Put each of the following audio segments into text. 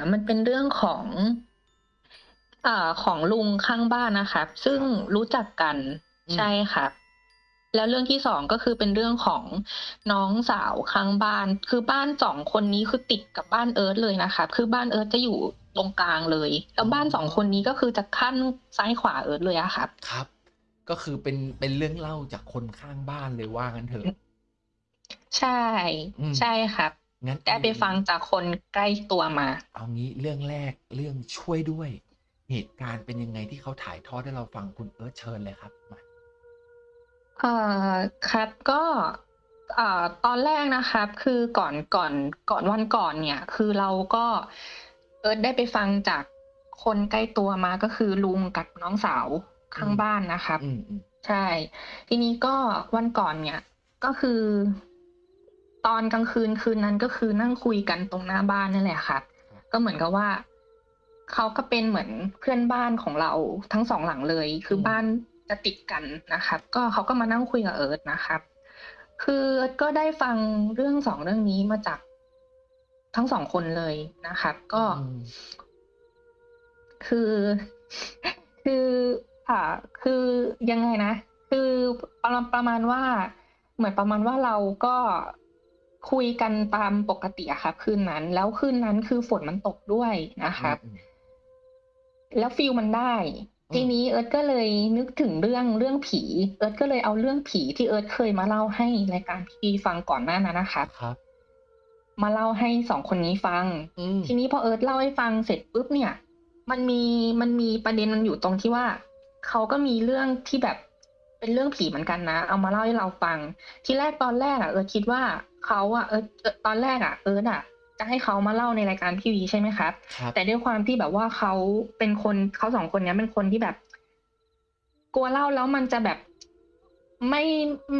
เนี่ยมันเป็นเรื่องของอ่าของลุงข้างบ้านนะครับ ซึ่งครับรู้จักกันอืมใช่ครับแล้วเรื่องที่2ก็คือเป็นเรื่องของน้องสาวข้างบ้าน คือบ้าน2คนนี้คือติดกับบ้านเอิร์ธเลยนะครับคือบ้านเอิร์ธจะอยู่ตรงกลางเลย แล้อ๋วบ้าน2คนอนี้ก็คือจะขั้นซ้ายขวาเอิร์ธเลยอะครับ ครับ ก็คือเป็นเป็นเรื่องเล่าจากคนข้างบ้านเลยว่างั้นเถอะ ใช่อืมใช่ครับ งั้นได้เอางี้ไปฟังจากคนใกล้ตัวมา เอางี้เรื่องแรกเรื่องช่วยด้วย เหตุการณ์เป็นยังไงที่เขาถ่ายทอดให้เราฟังคุณเอิร์ธเชิญเลยครับมาเอ่อครับก็อ่าตอนแรกนะครับ คือก่อนก่อนก่อนวันก่อนเนี่ย คือเราก็เอิร์ธได้ไปฟังจากคนใกล้ตัวมาก็คือลุงกับน้องสาวอืข้างมบ้านนะครับอืมอืมใช่ ทีนี้ก็วันก่อนเนี่ย ก็คือ ตอนกลางคืนคืนนั้นก็คือนั่งคุยกันตรงหน้าบ้านนั่นแหละครับครับก็เหมือนกับว่าเขาก็เป็นเหมือนเพื่อนบ้านของเราทั้งสองหลังเลย คืออืมบ้านจะติดกันนะครับ ก็เขาก็มานั่งคุยกับเอิร์ธนะครับ คือเอิร์ธก็ได้ฟังเรื่องสองเรื่องนี้มาจากทั้งสองคนเลยนะครับอืก็มคือ คืออ่าคือยังไงนะ คือประมาณประมาณว่า เหมือนประมาณว่าเราก็ คุยกันตามปกติอะครับคืนนั้น แล้วคืนนั้นคือฝนมันตกด้วยนะครับอืมอืมแล้วฟีลมันได้อืมทีนี้เอิร์ธก็เลยนึกถึงเรื่องเรื่องผี เอิร์ธก็เลยเอาเรื่องผีที่เอิร์ธเคยมาเล่าให้รายการพี่ฟังก่อนหน้านั้นนะครับครับ มาเล่าให้สองคนนี้ฟังอืมทีนี้พอเอิร์ธเล่าให้ฟังเสร็จปุ๊บเนี่ย มันมีมันมีประเด็นมันอยู่ตรงที่ว่าเขาก็มีเรื่องที่แบบเป็นเรื่องผีเหมือนกันนะ เอามาเล่าให้เราฟัง ทีแรกตอนแรกอะเอิร์ธคิดว่า เขาอะเอิร์ธเอิร์ธตอนแรกอะเอิร์ธอะจะให้เขามาเล่าในรายการพี่วีใช่ไหมครับครับแต่ด้วยความที่แบบว่าเขาเป็นคนเขาสองคนเนี้ยเป็นคนที่แบบ กลัวเล่าแล้วมันจะแบบไม่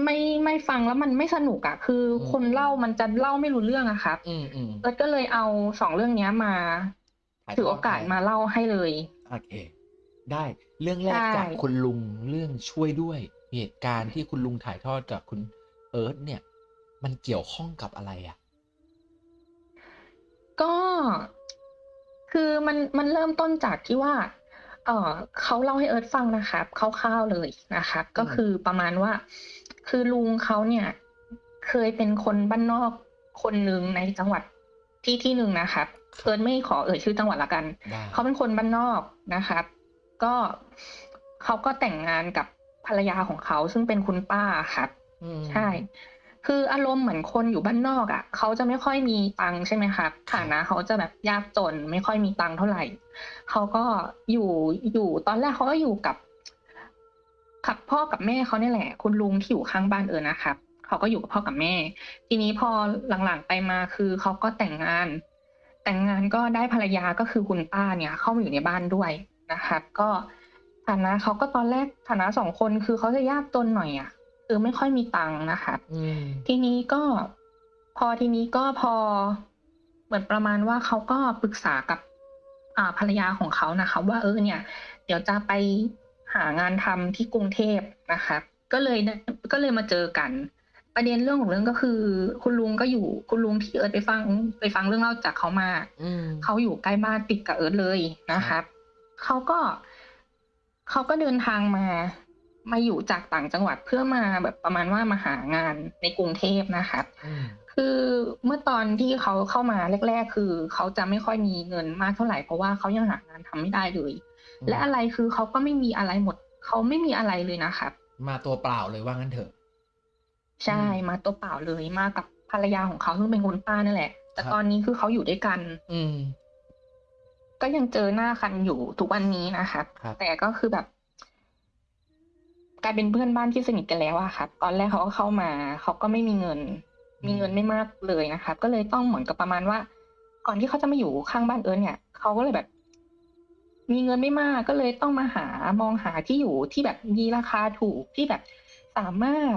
ไม่ไม่ฟังแล้วมันไม่สนุกอะคืออืคนเล่ามมันจะเล่าไม่รู้เรื่องอะครับอืมอืมเอิร์ธก็เลยเอาสองเรื่องเนี้ยมาถ่ายถือโอกาทอดให้สมาเล่าให้เลยโอเค ได้เรื่องแรใช่กจากคุณลุงเรื่องช่วยด้วย เหตุการณ์ที่คุณลุงถ่ายทอดกับคุณเอิร์ธเนี่ย มันเกี่ยวข้องกับอะไรอะ ก็ คือมัน มันเริ่มต้นจากที่ว่า เอ่อ เขาเล่าให้เอิร์ธฟังนะครับคร่าวๆเลยนะครับอืมก็คือประมาณว่า คือลุงเขาเนี่ย เคยเป็นคนบ้านนอกคนหนึ่งในจังหวัดที่ที่หนึ่งนะครับครับเอิร์ธไม่ขอเอ่ยชื่อจังหวัดละกัน ได้ เขาเป็นคนบ้านนอกนะครับ ก็เขาก็แต่งงานกับภรรยาของเขาซึ่งเป็นคุณป้าครับ อืใช่ม คืออารมณ์เหมือนคนอยู่บ้านนอกอะเขาจะไม่ค่อยมีตังใช่ไหมครับครับฐานะเขาจะแบบยากจนไม่ค่อยมีตังเท่าไหร่เขาก็อยู่อยู่ตอนแรกเขาก็อยู่กับกับพ่อกับแม่เขาเนี่ยแหละ คุณลุงที่อยู่ข้างบ้านเอิร์ธนะครับเขาก็อยู่กับพ่อกับแม่ ทีนี้พอหลังๆไปมาคือเขาก็แต่งงาน แต่งงานก็ได้ภรรยาก็คือคุณป้าเนี่ย เข้ามาอยู่ในบ้านด้วยนะครับ ก็ฐานะเขาก็ตอนแรกฐานะสองคนคือเขาจะยากจนหน่อยอะ คือไม่ค่อยมีตังค์นะครับอืมทีนี้ก็พอทีนี้ก็พอเหมือนประมาณว่าเขาก็ปรึกษากับอ่าภรรยาของเขานะคะ ว่าเออเนี่ย เดี๋ยวจะไปหางานทำที่กรุงเทพนะครับก็เลยได้ก็เลยมาเจอกัน ประเด็นเรื่องของเรื่องก็คือ คุณลุงก็อยู่คุณลุงที่เอิร์ธไปฟังไปฟังเรื่องเล่าจากเขามาอืมเขาอยู่ใกล้บ้านติดกับเอิร์ธเลยครับนะครับเขาก็เขาก็เดินทางมา มาอยู่จากต่างจังหวัดเพื่อมาแบบประมาณว่ามาหางานในกรุงเทพนะครับอืมคือเมื่อตอนที่เขาเข้ามาแรก ๆ คือเขาจะไม่ค่อยมีเงินมากเท่าไรเพราะว่าเขายังหางานทำไม่ได้เลยอืมและอะไรคือเขาก็ไม่มีอะไรหมด เขาไม่มีอะไรเลยนะครับมาตัวเปล่าเลยว่างั้นเถอะอืใช่มมาตัวเปล่าเลยมากับภรรยาของเขาซึ่งเป็นคุณป้านั่นแหละ แต่ครับตอนนี้คือเขาอยู่ด้วยกัน อืมก็ยังเจอหน้ากันอยู่ทุกวันนี้นะครับครับแต่ก็คือแบบ กลายเป็นเพื่อนบ้านที่สนิทกันแล้วอะครับตอนแรกเขาก็เข้ามาเขาก็ไม่มีเงินอืมมีเงินไม่มากเลยนะครับก็เลยต้องเหมือนกับประมาณว่า ก่อนที่เขาจะมาอยู่ข้างบ้านเอิร์ธเนี่ยเขาก็เลยแบบ มีเงินไม่มากก็เลยต้องมาหามองหาที่อยู่ที่แบบมีราคาถูกที่แบบสามารถ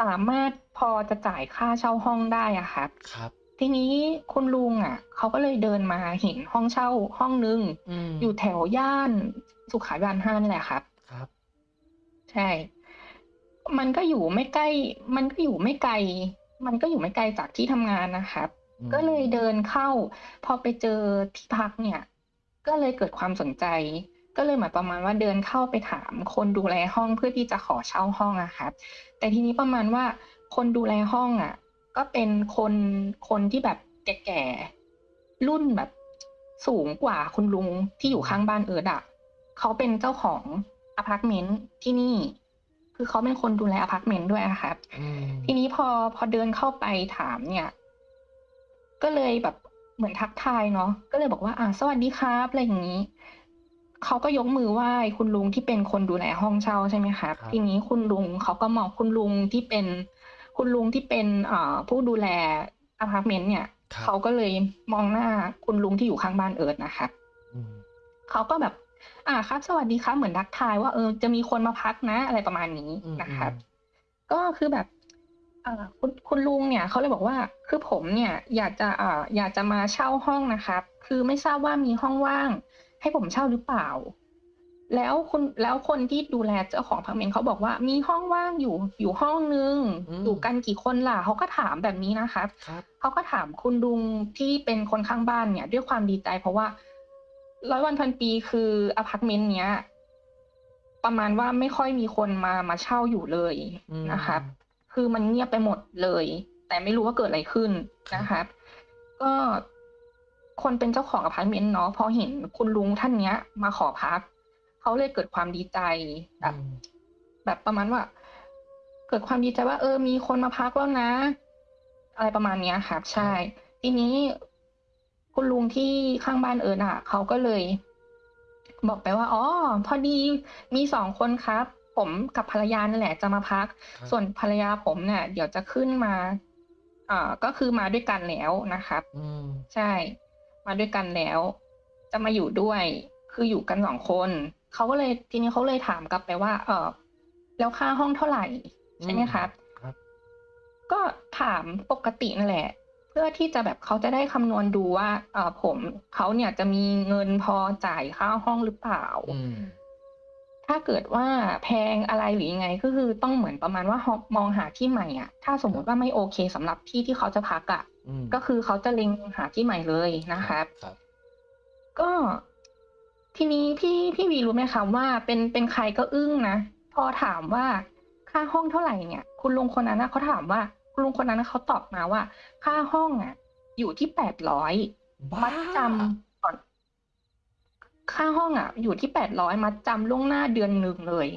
สามารถพอจะจ่ายค่าเช่าห้องได้อะครับครับทีนี้คุณลุงอะเขาก็เลยเดินมาเห็นห้องเช่าห้องหนึ่งอืมอยู่แถวย่านสุขาภิบาล5นี่แหละครับครับ ใช่ มันก็อยู่ไม่ใกล้ มันก็อยู่ไม่ไกล มันก็อยู่ไม่ไกลจากที่ทำงานนะครับอืมก็เลยเดินเข้า พอไปเจอที่พักเนี่ย ก็เลยเกิดความสนใจ ก็เลยเหมือนประมาณว่าเดินเข้าไปถามคนดูแลห้องเพื่อที่จะขอเช่าห้องอะครับ แต่ทีนี้ประมาณว่าคนดูแลห้องอะก็เป็นคนคนที่แบบแก่ๆรุ่นแบบสูงกว่าคุณลุงที่อยู่ข้างบ้านเอิร์ดอะเขาเป็นเจ้าของ อพาร์ตเมนต์ที่นี่ คือเขาเป็นคนดูแลอพาร์ตเมนต์ด้วยอะครับอืมทีนี้พอพอเดินเข้าไปถามเนี่ย ก็เลยแบบเหมือนทักทายเนาะก็เลยบอกว่า อ่าสวัสดีครับอะไรอย่างนี้เขาก็ยกมือไหว้คุณลุงที่เป็นคนดูแลห้องเช่าใช่ไหมครับครับทีนี้คุณลุงเขาก็มองคุณลุงที่เป็น คุณลุงที่เป็นเอ่อผู้ดูแลอพาร์ตเมนต์เนี่ยครับเขาก็เลยมองหน้าคุณลุงที่อยู่ข้างบ้านเอิร์ดนะครับอืมเขาก็แบบ อ่าครับ สวัสดีครับ เหมือนทักทายว่าเออจะมีคนมาพักนะ อะไรประมาณนี้อืมนะครับอืมก็คือแบบเอ่อคุณคุณลุงเนี่ยเขาเลยบอกว่า คือผมเนี่ยอยากจะเอ่ออยากจะมาเช่าห้องนะครับ คือไม่ทราบว่ามีห้องว่าง ให้ผมเช่าหรือเปล่า แล้วคุณแล้วคนที่ดูแลเจ้าของอพาร์ตเมนต์เขาบอกว่ามีห้องว่างอยู่อยู่ห้องนึงอืมอยู่กันกี่คนล่ะเขาก็ถามแบบนี้นะครับครับเขาก็ถามคุณลุงที่เป็นคนข้างบ้านเนี่ย ด้วยความดีใจเพราะว่า ร้อยวันพันปีคืออพาร์ตเมนต์เนี้ย ประมาณว่าไม่ค่อยมีคนมามาเช่าอยู่เลยอืมนะครับ คือมันเงียบไปหมดเลย แต่ไม่รู้ว่าเกิดอะไรขึ้นนะครับ ก็คนเป็นเจ้าของอพาร์ตเมนต์เนาะพอเห็นคุณลุงท่านเนี้ย มาขอพักเขาเลยเกิดความดีใจแบบอืมแบบประมาณว่า เกิดความดีใจว่า เออมีคนมาพักแล้วนะ อะไรประมาณเนี้ยครับ ใช่ ทีนี้ คุณลุงที่ข้างบ้านเอิญอะเขาก็เลย บอกไปว่าอ๋อพอดีมีสองคนครับ ผมกับภรรยานั่นแหละจะมาพักครับส่วนภรรยาผมเนี่ย เดี๋ยวจะขึ้นมาอ่าก็คือมาด้วยกันแล้วนะครับอืมใช่ มาด้วยกันแล้ว จะมาอยู่ด้วย คืออยู่กันสองคนเขาก็เลยทีนี้เขาเลยถามกลับไปว่า เออแล้วค่าห้องเท่าไหร่ใช่ไหมครับครับก็ถามปกตินั่นแหละเพื่อที่จะแบบเขาจะได้คำนวณดูว่า เออผมเขาเนี่ยจะมีเงินพอจ่ายค่าห้องหรือเปล่าอืมถ้าเกิดว่าแพงอะไรหรือยังไงก็คือต้องเหมือนประมาณว่ามองหาที่ใหม่อะ ถ้าสมมติว่าไม่โอเคสำหรับที่ที่เขาจะพักอะอืมก็คือเขาจะเล็งหาที่ใหม่เลยนะครับครับ ก็ทีนี้พี่พี่วีรู้ไหมคะว่าเป็นเป็นใครก็อึ้งนะพอถามว่าค่าห้องเท่าไหร่เนี่ย คุณลุงคนนั้นนะเขาถามว่าคุณ ลุงคนนั้นนะเขาตอบมาว่า ค่าห้องอะ อยู่ที่แปดร้อยบ้ามัดจำก่อน ค่าห้องอะ อยู่ที่แปดร้อยมัดจำล่วงหน้าเดือนหนึ่งเลย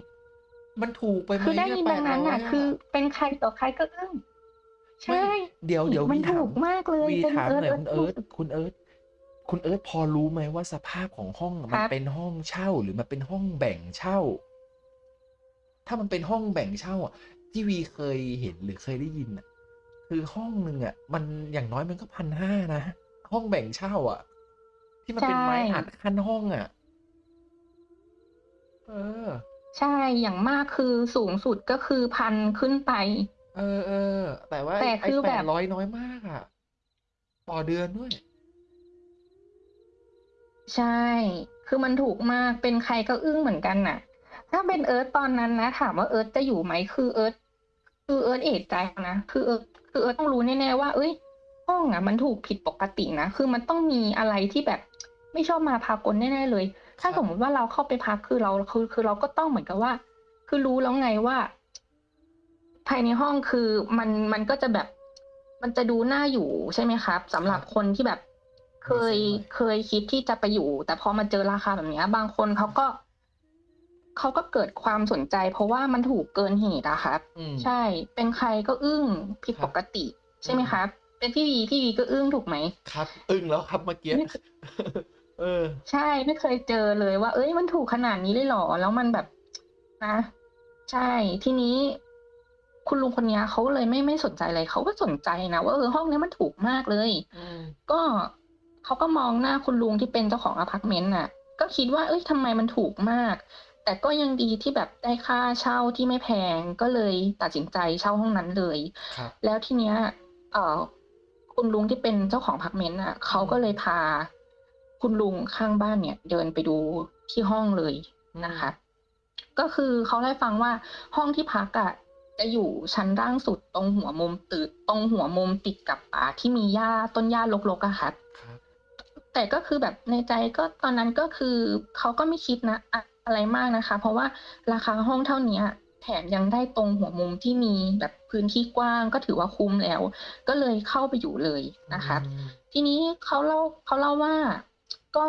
มันถูกไปไหมคือได้เยินดังนั้นอะ800คือเป็นใครต่อใครก็อึ้งใช่ไม่เดี๋ยวเดี๋ยวมันวีถาถูกมากเลยวีเป็นถามเอิหร์ธน่อยเอิคุร์ณธเอิร์ธคุณเอิร์ธคุณเอิร์ธพอรู้ไหมว่าสภาพของห้องคมันรับเป็นห้องเช่าหรือมันเป็นห้องแบ่งเช่า ถ้ามันเป็นห้องแบ่งเช่าอะที่วีเคยเห็นหรือเคยได้ยินอะ คือห้องหนึ่งอะ มันอย่างน้อยมันก็พันห้านะ ห้องแบ่งเช่า อะ ที่มันเป็นไม้ใช่อัดขั้นห้องอะ เออ ใช่อย่างมากคือสูงสุดก็คือพันขึ้นไป เออเออแต่ว่าแต่ไอ้คือแปแบดบร้อยน้อยมากอะ ต่อเดือนด้วย ใช่ คือมันถูกมากเป็นใครก็อึ้งเหมือนกันน่ะ ถ้าเป็นเอิร์ธตอนนั้นนะถามว่าเอิร์ธจะอยู่ไหมคือเอิร์ธคือเอิร์ธเอะใจนะ คือเอิร์ธ คือเอิร์ธต้องรู้แน่ๆว่า เอ้ย ห้องอะ มันถูกผิดปกตินะ คือมันต้องมีอะไรที่แบบไม่ชอบมาพากลแน่ๆเลย ถ้าสมมติว่าเราเข้าไปพักคือเราคือคือเราก็ต้องเหมือนกับว่า คือรู้แล้วไงว่า ภายในห้องคือมันมันก็จะแบบ มันจะดูน่าอยู่ใช่ไหมครับสำหรับคนที่แบบ เคยเคยคิดที่จะไปอยู่ แต่พอมาเจอราคาแบบนี้บางคนเขาก็ เขาก็เกิดความสนใจ เพราะว่ามันถูกเกินเหตุอะครับอืมใช่ เป็นใครก็อึ้งผิดครับปกติ ใช่ไหมอืมครับ เป็นพี่วีพี่วีก็อึ้งถูกไหมครับ อึ้งแล้วครับเมื่อกี้ไม่เออ ใช่ไม่เคยเจอเลยว่า เอ้ยมันถูกขนาดนี้เลยเหรอ แล้วมันแบบนะใช่ทีนี้คุณลุงคนเนี้ยเขาเลยไม่ไม่สนใจเลยเขาก็สนใจนะว่าเออห้องเนี้ยมันถูกมากเลยอืมก็เขาก็มองหน้าคุณลุงที่เป็นเจ้าของอพาร์ตเมนต์น่ะ ก็คิดว่าเอ้ยทำไมมันถูกมาก แต่ก็ยังดีที่แบบได้ค่าเช่าที่ไม่แพงก็เลยตัดสินใจเช่าห้องนั้นเลยครับแล้วทีเนี้ยเอ่อคุณลุงที่เป็นเจ้าของอพาร์ตเมนต์น่ะเขาก็เลยพา คุณลุงข้างบ้านเนี่ย เดินไปดูที่ห้องเลยนะคะ ก็คือเขาได้ฟังว่าห้องที่พักอะจะจะอยู่ชั้นล่างสุดตรงหัวมุมตึกตรงหัวมุมติดกับอ่าที่มีหญ้าต้นหญ้ารกๆอะครับครับแต่ก็คือแบบในใจก็ตอนนั้นก็คือเขาก็ไม่คิดนะ อะอะไรมากนะคะ เพราะว่าราคาห้องเท่าเนี้ยแถมยังได้ตรงหัวมุมที่มีแบบพื้นที่กว้างก็ถือว่าคุ้มแล้ว ก็เลยเข้าไปอยู่เลยนะครับอืมทีนี้เขาเล่าเขาเล่าว่าก็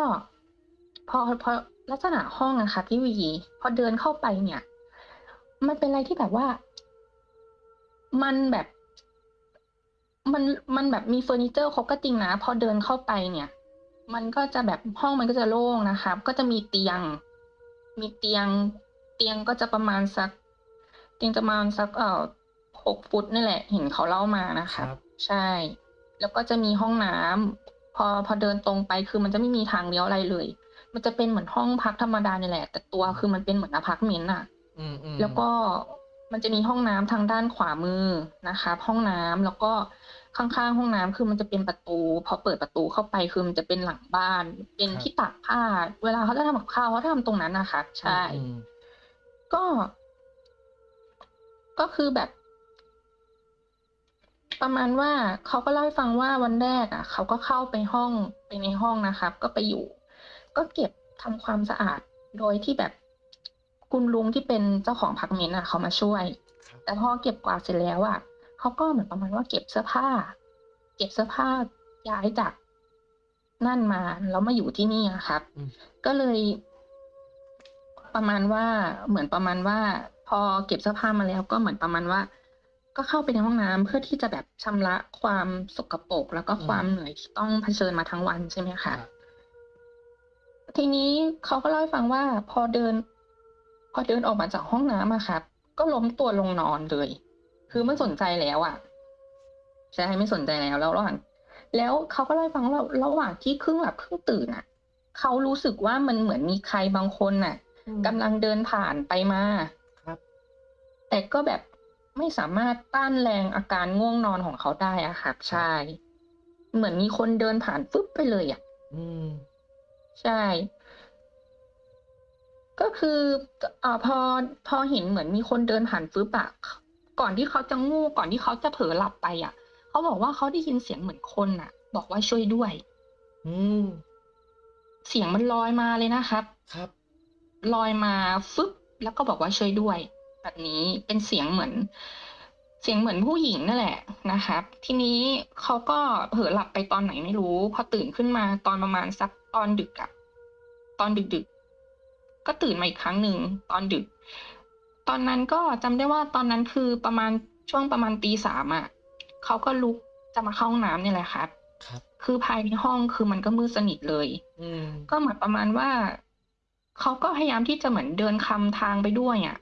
พอพอลักษณะห้องอะค่ะพี่วีพอเดินเข้าไปเนี่ย มันเป็นอะไรที่แบบว่า มันแบบมันมันแบบมีเฟอร์นิเจอร์ครบก็จริงนะ พอเดินเข้าไปเนี่ย มันก็จะแบบห้องมันก็จะโล่งนะครับก็จะมีเตียง มีเตียง เตียงก็จะประมาณสัก เตียงจะประมาณสักเอ่อหกฟุตนี่แหละ เห็นเขาเล่ามานะคคะรับใช่ แล้วก็จะมีห้องน้ำพอพอเดินตรงไปคือมันจะไม่มีทางเลี้ยวอะไรเลย มันจะเป็นเหมือนห้องพักธรรมดาเนี่ยแหละ แต่ตัวคือมันเป็นเหมือนอพาร์ตเมนต์อะอืมอืมแล้วก็มันจะมีห้องน้ำทางด้านขวามือนะคะ ห้องน้ำแล้วก็ ข้างๆ ห้องน้ำคือมันจะเป็นประตูพอเปิดประตูเข้าไปคือมันจะเป็นหลังบ้าน เป็นที่ตากผ้า เวลาเขาจะทำกับข้าวเขาทำตรงนั้นนะคะใช่อืมก็ ก็คือแบบ ประมาณว่าเขาก็เล่าให้ฟังว่าวันแรกอะเขาก็เข้าไปห้องไปในห้องนะครับ ก็ไปอยู่ ก็เก็บทำความสะอาดโดยที่แบบคุณลุงที่เป็นเจ้าของพักเมนต์อะ เขามาช่วยครับแต่พอเก็บกวาดเสร็จแล้วอะ เขาก็เหมือนประมาณว่าเก็บเสื้อผ้า เก็บเสื้อผ้าย้ายจากนั่นมาแล้วมาอยู่ที่นี่อะครับอืมก็เลยประมาณว่าเหมือนประมาณว่า พอเก็บเสื้อผ้ามาแล้ว ก็เหมือนประมาณว่า ก็เข้าไปในห้องน้ำเพื่อที่จะแบบชำระความสกปรกแล้วก็ความเหนื่อยที่ต้องเผชิญมาทั้งวันใช่ไหมคคะรับทีนี้เขาก็เล่าให้ฟังว่า พอเดิน พอเดินออกมาจากห้องน้ำอะครับ ก็ล้มตัวลงนอนเลย คือไม่สนใจแล้วอะใช่ไม่สนใจแล้วแล้วระหว่างแล้วเขาก็เล่าให้ฟังว่าระหว่างที่ครึ่งหลับครึ่งตื่นอะเขารู้สึกว่ามันเหมือนมีใครบางคนน่ะอืมกำลังเดินผ่านไปมาครับ แต่ก็แบบไม่สามารถต้านแรงอาการง่วงนอนของเขาได้อะครับใช่เหมือนมีคนเดินผ่านฟึบไปเลยอะอืมใช่ ก็คืออ่าพอพอเห็นเหมือนมีคนเดินผ่านฟึบอะ ก่อนที่เขาจะงูก่อนที่เขาจะเผลอหลับไปอะเขาบอกว่าเขาได้ยินเสียงเหมือนคนอะบอกว่าช่วยด้วย อืมเสียงมันลอยมาเลยนะครับ ครับ ลอยมาฟึบแล้วก็บอกว่าช่วยด้วย แบบนี้เป็นเสียงเหมือน เสียงเหมือนผู้หญิงนั่นแหละนะครับ ทีนี้เขาก็เผลอหลับไปตอนไหนไม่รู้ พอตื่นขึ้นมาตอนประมาณสักตอนดึกอะตอนดึกๆก็ตื่นมาอีกครั้งหนึ่งตอนดึก ตอนนั้นก็จำได้ว่าตอนนั้นคือประมาณช่วงประมาณตีสามอะเขาก็ลุกจะมาเข้าห้องน้ำเนี่ยแหละครับ ครับ คือภายในห้องคือมันก็มืดสนิทเลย อืมก็เหมือนประมาณว่าเขาก็พยายามที่จะเหมือนเดินคำทางไปด้วยอะ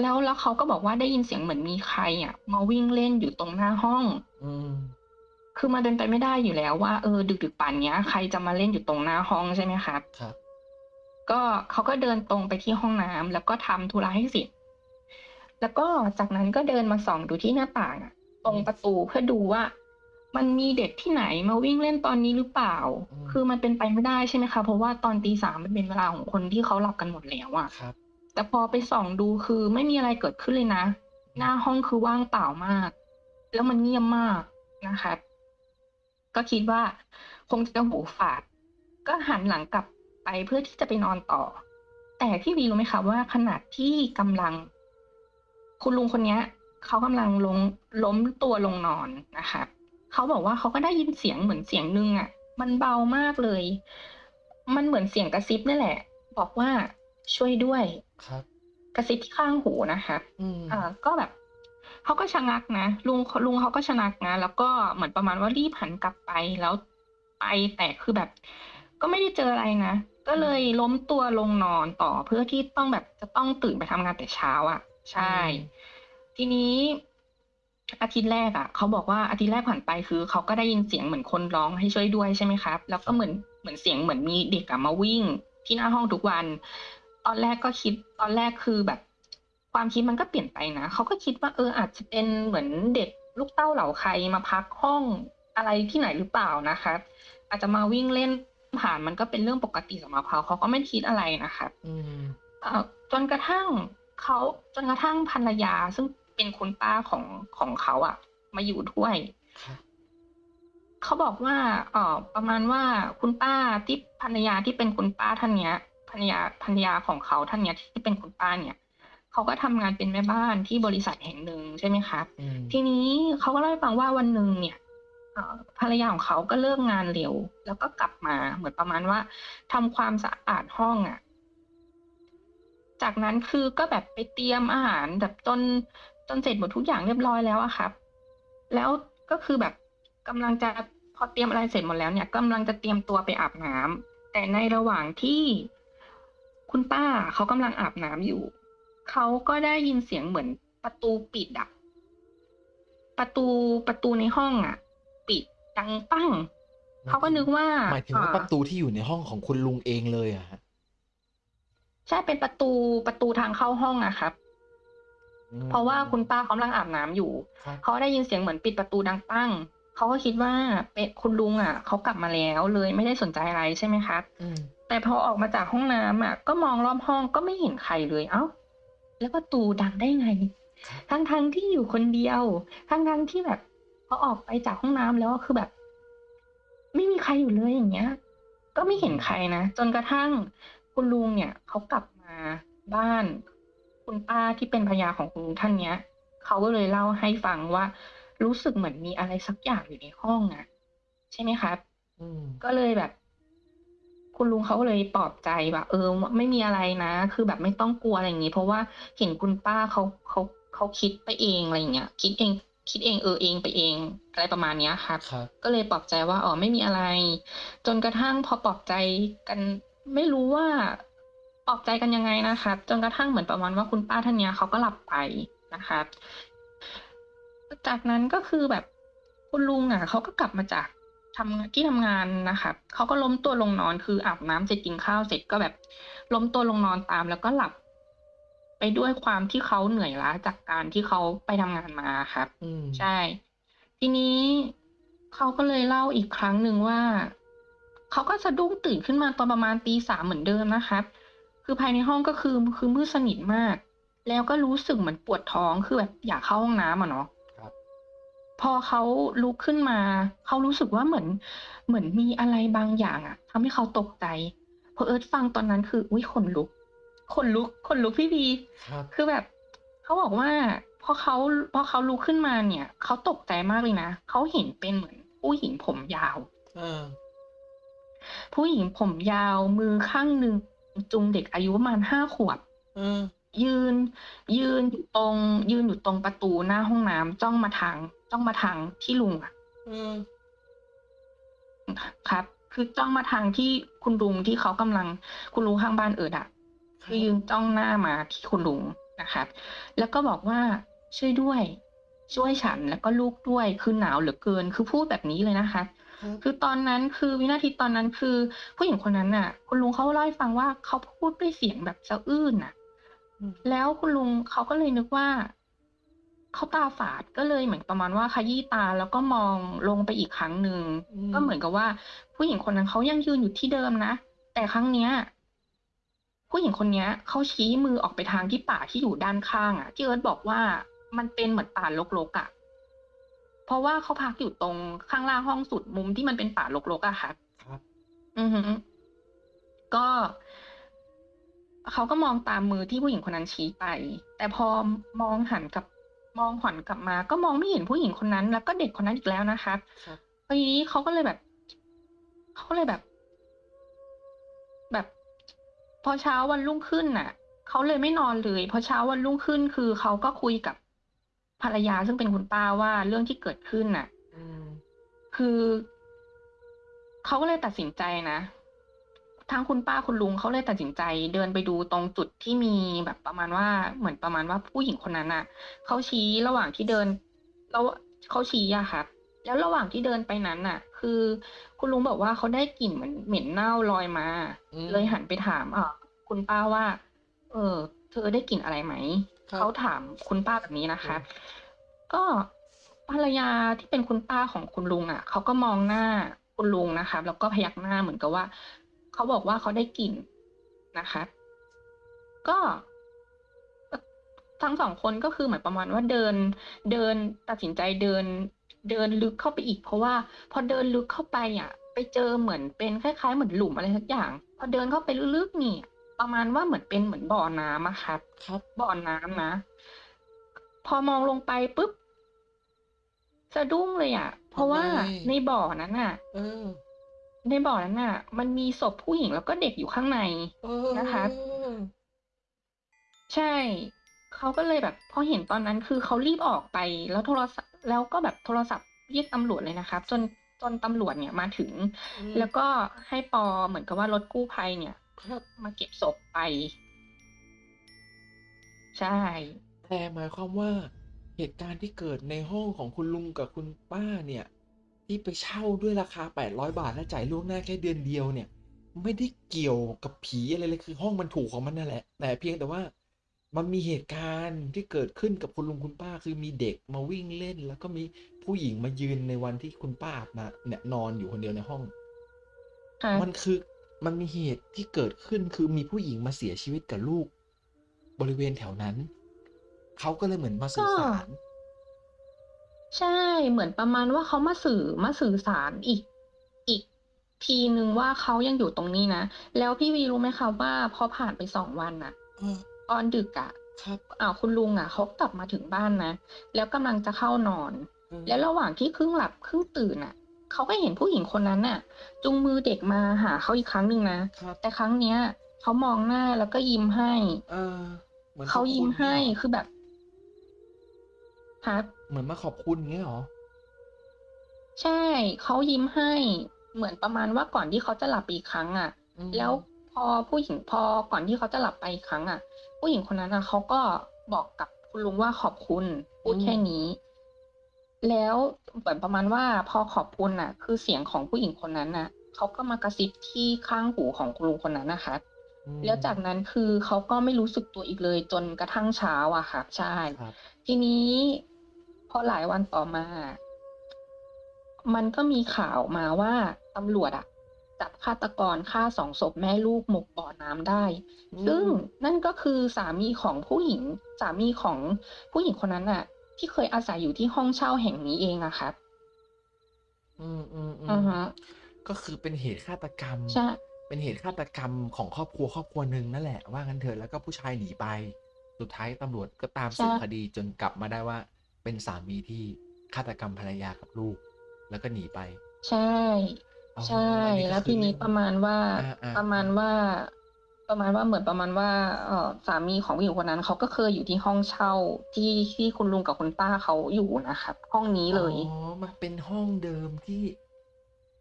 แล้วแล้วเขาก็บอกว่าได้ยินเสียงเหมือนมีใครอะมาวิ่งเล่นอยู่ตรงหน้าห้อง อืมคือมาเดินไปไม่ได้อยู่แล้วว่าเออดึกดึกๆป่านเนี้ย ใครจะมาเล่นอยู่ตรงหน้าห้องใช่ไหมครับ ครับ ก็เขาก็เดินตรงไปที่ห้องน้ำแล้วก็ทำธุระให้เสร็จ แล้วก็จากนั้นก็เดินมาส่องดูที่หน้าต่างอะตรงประตูเพื่อดูว่า มันมีเด็กที่ไหนมาวิ่งเล่นตอนนี้หรือเปล่าอืมคือมันเป็นไปไม่ได้ใช่ไหมคะ เพราะว่าตอนตีสามมันเป็นเวลาของคนที่เขาหลับกันหมดแล้วอะครับ แต่พอไปส่องดูคือไม่มีอะไรเกิดขึ้นเลยนะ หน้าห้องคือว่างเปล่ามาก แล้วมันเงียบมากนะคะ ก็คิดว่าคงจะหูฝาด ก็หันหลังกลับ ไปเพื่อที่จะไปนอนต่อ แต่พี่วีรู้ไหมคะว่าขณะที่กำลัง คุณลุงคนเนี้ยเขากำลังลงล้มตัวลงนอนนะคะเขาบอกว่าเขาก็ได้ยินเสียงเหมือนเสียงนึงอะ มันเบามากเลย มันเหมือนเสียงกระซิบนี่แหละ บอกว่าช่วยด้วยครับ กระซิบที่ข้างหูนะคะอืมอ่าก็แบบเขาก็ชะงักนะลุงลุงเขาก็ชะงักนะแล้วก็เหมือนประมาณว่ารีบหันกลับไปแล้วไปแต่คือแบบ ก็ไม่ได้เจออะไรนะ ก็เลยล้มตัวลงนอนต่อเพื่อที่ต้องแบบจะต้องตื่นไปทำงานแต่เช้าอะ ใช่ ทีนี้อาทิตย์แรกอะเขาบอกว่าอาทิตย์แรกผ่านไปคือเขาก็ได้ยินเสียงเหมือนคนร้องให้ช่วยด้วยใช่ไหมครับ แล้วก็เหมือนเหมือนเสียงเหมือนมีเด็กอะมาวิ่ง ที่หน้าห้องทุกวัน ตอนแรกก็คิดตอนแรกคือแบบ ความคิดมันก็เปลี่ยนไปนะเขาก็คิดว่าเอออาจจะเป็นเหมือนเด็กลูกเต้าเหล่าใครมาพักห้องอะไรที่ไหนหรือเปล่านะคะ อาจจะมาวิ่งเล่น ผ่านมันก็เป็นเรื่องปกติสำหรับเขาเขาก็ไม่คิดอะไรนะคะอืมเอ่อจนกระทั่งเขาจนกระทั่งภรรยาซึ่งเป็นคุณป้าของของเขาอะมาอยู่ด้วยครับเขาบอกว่าเอ่อประมาณว่าคุณป้าที่ภรรยาที่เป็นคุณป้าท่านเนี้ยภรรยาภรรยาของเขาท่านเนี้ยที่เป็นคุณป้าเนี่ยเขาก็ทำงานเป็นแม่บ้านที่บริษัทแห่งหนึ่งใช่ไหมครับอืมทีนี้เขาก็เล่าให้ฟังว่าวันหนึ่งเนี่ยเอ่อ ภรรยาของเขาก็เลิกงานเร็ว แล้วก็กลับมาเหมือนประมาณว่าทำความสะอาดห้องอะ่ะ จากนั้นคือก็แบบไปเตรียมอาหารแบบจนจนเสร็จหมดทุกอย่างเรียบร้อยแล้วอะครับ แล้วก็คือแบบกำลังจะพอเตรียมอะไรเสร็จหมดแล้วเนี่ยกำลังจะเตรียมตัวไปอาบน้ำแต่ในระหว่างที่คุณป้าเขากำลังอาบน้ำอยู่ เขาก็ได้ยินเสียงเหมือนประตูปิดอะประตูประตูในห้องอะ ดดังปั้งเขาก็นึกว่าหมายถึงว่าอ่ประตูที่อยู่ในห้องของคุณลุงเองเลยอะฮะใช่เป็นประตูประตูทางเข้าห้องอะครับอืมเพราะว่าคุณป้าเขากำลังอาบน้ำอยู่ครับเขาได้ยินเสียงเหมือนปิดประตูดังปั้งเขาก็คิดว่าเป็นคุณลุงอะเขากลับมาแล้วเลยไม่ได้สนใจอะไรใช่ไหมครับอืมแต่พอออกมาจากห้องน้ำอะ ก็มองรอบห้องก็ไม่เห็นใครเลย เอ้า แล้วประตูดังได้ไงทั้งทั้งๆที่อยู่คนเดียวทั้งทั้งๆที่แบบ พอออกไปจากห้องน้ำแล้วคือแบบ ไม่มีใครอยู่เลยอย่างเงี้ย ก็ไม่เห็นใครนะ จนกระทั่งคุณลุงเนี่ยเขากลับมาบ้าน คุณป้าที่เป็นภรรยาของคุณลุงท่านเนี้ยเขาก็เลยเล่าให้ฟังว่า รู้สึกเหมือนมีอะไรสักอย่างอยู่ในห้องอะใช่ไหมครับอืมก็เลยแบบ คุณลุงเขาก็เลยปลอบใจว่าเออ ไม่มีอะไรนะ คือแบบไม่ต้องกลัวอะไรอย่างงี้ เพราะว่าเห็นคุณป้าเขาเขาเขาคิดไปเองอะไรอย่างเงี้ยคิดเอง คิดเองเออเองไปเองอะไรประมาณเนี้ยครับครับ ก็เลยปลอบใจว่าอ๋อไม่มีอะไร จนกระทั่งพอปลอบใจกันไม่รู้ว่าปลอบใจกันยังไงนะครับจนกระทั่งเหมือนประมาณว่าคุณป้าท่านเนี้ยเขาก็หลับไปนะครับจากนั้นก็คือแบบคุณลุงอะเขาก็กลับมาจากทำที่ทำงานนะครับเขาก็ล้มตัวลงนอนคืออาบน้ำเสร็จกินข้าวเสร็จก็แบบล้มตัวลงนอนตามแล้วก็หลับ ไปด้วยความที่เขาเหนื่อยล้าจากการที่เขาไปทำงานมาครับอืมใช่ ทีนี้เขาก็เลยเล่าอีกครั้งหนึ่งว่า เขาก็สะดุ้งตื่นขึ้นมาตอนประมาณตีสามเหมือนเดิมนะครับ คือภายในห้องก็คือคือมืดสนิทมาก แล้วก็รู้สึกเหมือนปวดท้องคือแบบอยากเข้าห้องน้ำอะเนาะครับพอเขาลุกขึ้นมา เขารู้สึกว่าเหมือนเหมือนมีอะไรบางอย่างอะทำให้เขาตกใจพอเอิร์ธฟังตอนนั้นคืออุ้ยขนลุก ขนลุกขนลุกพี่บีครับ คือแบบเขาบอกว่าพอเขาพอเขาลุกขึ้นมาเนี่ยเขาตกใจมากเลยนะเขาเห็นเป็นเหมือนผู้หญิงผมยาว เออ ผู้หญิงผมยาวมือข้างหนึ่งจุงเด็กอายุประมาณห้าขวบ เออ ยืน ยืนอยู่ตรง ยืนอยู่ตรงประตูหน้าห้องน้ำจ้องมาทาง จ้องมาทางที่ลุงอะเออ ครับ คือจ้องมาทางที่คุณลุงที่เขากำลัง คุณลุงข้างบ้านเอิดอะ คือยืนจ้องหน้ามาที่คุณลุงนะครับแล้วก็บอกว่าช่วยด้วย ช่วยฉันแล้วก็ลูกด้วยคือหนาวเหลือเกิน คือพูดแบบนี้เลยนะคะครับคือตอนนั้นคือวินาทีตอนนั้นคือ ผู้หญิงคนนั้นน่ะ คุณลุงเขาเล่าให้ฟังว่าเขาพูดด้วยเสียงแบบสะอื้นน่ะอืมแล้วคุณลุงเขาก็เลยนึกว่าเขาตาฝาดก็เลยเหมือนประมาณว่าขยี้ตาแล้วก็มองลงไปอีกครั้งหนึ่งอืมก็เหมือนกับว่า ผู้หญิงคนนั้นเขายังยืนอยู่ที่เดิมนะแต่ครั้งเนี้ย ผู้หญิงคนเนี้ยเขาชี้มือออกไปทางที่ป่าที่อยู่ด้านข้างอะที่เอิร์ธบอกว่ามันเป็นเหมือนป่ารกๆอะเพราะว่าเขาพักอยู่ตรงข้างล่างห้องสุดมุมที่มันเป็นป่ารกๆอะค่ะครับ อือฮึก็เขาก็มองตามมือที่ผู้หญิงคนนั้นชี้ไป แต่พอมองหันกลับมองหันกลับมา ก็มองไม่เห็นผู้หญิงคนนั้น แล้วก็เด็กคนนั้นอีกแล้วนะคะครับทีนี้เขาก็เลยแบบเขาก็เลยแบบแบบ พอเช้าวันรุ่งขึ้นน่ะเขาเลยไม่นอนเลย พอเช้าวันรุ่งขึ้นคือเขาก็คุยกับภรรยาซึ่งเป็นคุณป้าว่าเรื่องที่เกิดขึ้นน่ะอืมคือเขาก็เลยตัดสินใจนะทั้งคุณป้าคุณลุงเขาเลยตัดสินใจ เดินไปดูตรงจุดที่มีแบบประมาณว่าเหมือนประมาณว่าผู้หญิงคนนั้นน่ะเขาชี้ระหว่างที่เดินแล้วเขาชี้อะค่ะ แล้วระหว่างที่เดินไปนั้นน่ะ คือ คุณลุงบอกว่าเขาได้กลิ่นเหมือนเหม็นเน่าลอยมาอืมเลยหันไปถามอะคุณป้าว่า เออ เธอได้กลิ่นอะไรไหมครับเขาถามคุณป้าแบบนี้นะคะ ก็ภรรยาที่เป็นคุณป้าของคุณลุงอะเขาก็มองหน้าคุณลุงนะคะแล้วก็พยักหน้าเหมือนกับว่าเขาบอกว่าเขาได้กลิ่นนะคะ ก็ทั้ง2คนก็คือเหมือนประมาณว่าเดินเดินตัดสินใจเดิน เดินลึกเข้าไปอีก เพราะว่า พอเดินลึกเข้าไปอะไปเจอเหมือนเป็นคล้าย ๆ เหมือนหลุมอะไรสักอย่าง พอเดินเข้าไปลึกๆนี่ ประมาณว่าเหมือนเป็นเหมือนบ่อน้ำอะครับ ครับบ่อน้ำนะ พอมองลงไปปุ๊บสะดุ้งเลยอะเพราะว่าทำไม?ในบ่อนั้นน่ะเออในบ่อนั้นน่ะ มันมีศพผู้หญิงแล้วก็เด็กอยู่ข้างในเอนะคะอใช่ เขาก็เลยแบบพอเห็นตอนนั้นคือเขารีบออกไป แล้วโทรศัพท์ แล้วก็แบบโทรศัพท์เรียกตำรวจเลยนะครับ จนจนตำรวจเนี่ยมาถึงอืมแล้วก็ให้ปอเหมือนกับว่ารถกู้ภัยเนี่ยครับมาเก็บศพไป ใช่แต่หมายความว่าเหตุการณ์ที่เกิดในห้องของคุณลุงกับคุณป้าเนี่ย ที่ไปเช่าด้วยราคา 800 บาทและจ่ายล่วงหน้าแค่เดือนเดียวเนี่ย ไม่ได้เกี่ยวกับผีอะไรเลยคือห้องมันถูกของมันนั่นแหละ แต่เพียงแต่ว่า มันมีเหตุการณ์ที่เกิดขึ้นกับคุณลุงคุณป้า คือมีเด็กมาวิ่งเล่น แล้วก็มีผู้หญิงมายืนในวันที่คุณป้าอาบน้ำเนี่ยนอนอยู่คนเดียวในห้องครับมันคือมันมีเหตุที่เกิดขึ้นคือมีผู้หญิงมาเสียชีวิตกับลูก บริเวณแถวนั้น เขาก็เลยเหมือนมาก็สื่อสาร ใช่เหมือนประมาณว่าเขามาสื่อมาสื่อสารอีก อีก ทีหนึ่งว่าเขายังอยู่ตรงนี้นะ แล้วพี่วีรู้ไหมคะว่าพอผ่านไป2วันน่ะ เออ ตอนดึกอะครับอ่าคุณลุงอะเขากลับมาถึงบ้านนะ แล้วกำลังจะเข้านอนเออแล้วระหว่างที่ครึ่งหลับครึ่งตื่นน่ะเขาก็เห็นผู้หญิงคนนั้นน่ะจูงมือเด็กมาหาเขาอีกครั้งหนึ่งนะครับแต่ครั้งเนี้ยเขามองหน้าแล้วก็ยิ้มให้ เออเหมือนเขาขอบยิ้คุมณให้เงี้ยเหรอ?คือแบบครับเหมือนมาขอบคุณงี้เหรอ?ใช่เขายิ้มให้ เหมือนประมาณว่าก่อนที่เขาจะหลับไปอีกครั้งอะอืแล้วมพอผู้หญิงพอก่อนที่เขาจะหลับไปอีกครั้งอะ ผู้หญิงคนนั้นน่ะเขาก็บอกกับคุณลุงว่าขอบคุณพอืูดแค่มนี้ แล้วเหมือนประมาณว่าพอขอบคุณน่ะ คือเสียงของผู้หญิงคนนั้นน่ะเขาก็มากระซิบที่ข้างหูของคุณลุงคนนั้นน่ะครับอืแล้วจากมนั้นคือเขาก็ไม่รู้สึกตัวอีกเลย จนกระทั่งเช้าอะครับใช่ครับทีนี้พอหลายวันต่อมา มันก็มีข่าวมาว่าตำรวจอะ จับฆาตกรฆ่า2ศพแม่ลูกหมกบ่อน้ำได้อืซึ่งมนั่นก็คือสามีของผู้หญิง สามีของผู้หญิงคนนั้นน่ะที่เคยอาศัยอยู่ที่ห้องเช่าแห่งนี้เองอะครับ อืมอะฮะๆๆก็คือเป็นเหตุฆาตกรรมใช่เป็นเหตุฆาตกรรมของครอบครัวครอบครัวหนึ่งนั่นแหละว่างั้นเถอะแล้วก็ผู้ชายหนีไป สุดท้ายตำรวจก็ตามใชสืบ่คดีจนกลับมาได้ว่า เป็นสามีที่ฆาตกรรมภรรยากับลูก แล้วก็หนีไป ใช่อ๋อ ใช่อันนี้แล้ก็วคืทีอนี้เรื่องประมาณว่าอาประมาณๆว่า ประมาณว่าเหมือนประมาณว่าเอ่อสามีของผู้หญิงคนนั้นเขาก็เคยอยู่ที่ห้องเช่าที่ที่คุณลุงกับคุณป้าเขาอยู่นะครับ ห้องนี้อ๋เลอยมันเป็นห้องเดิมที่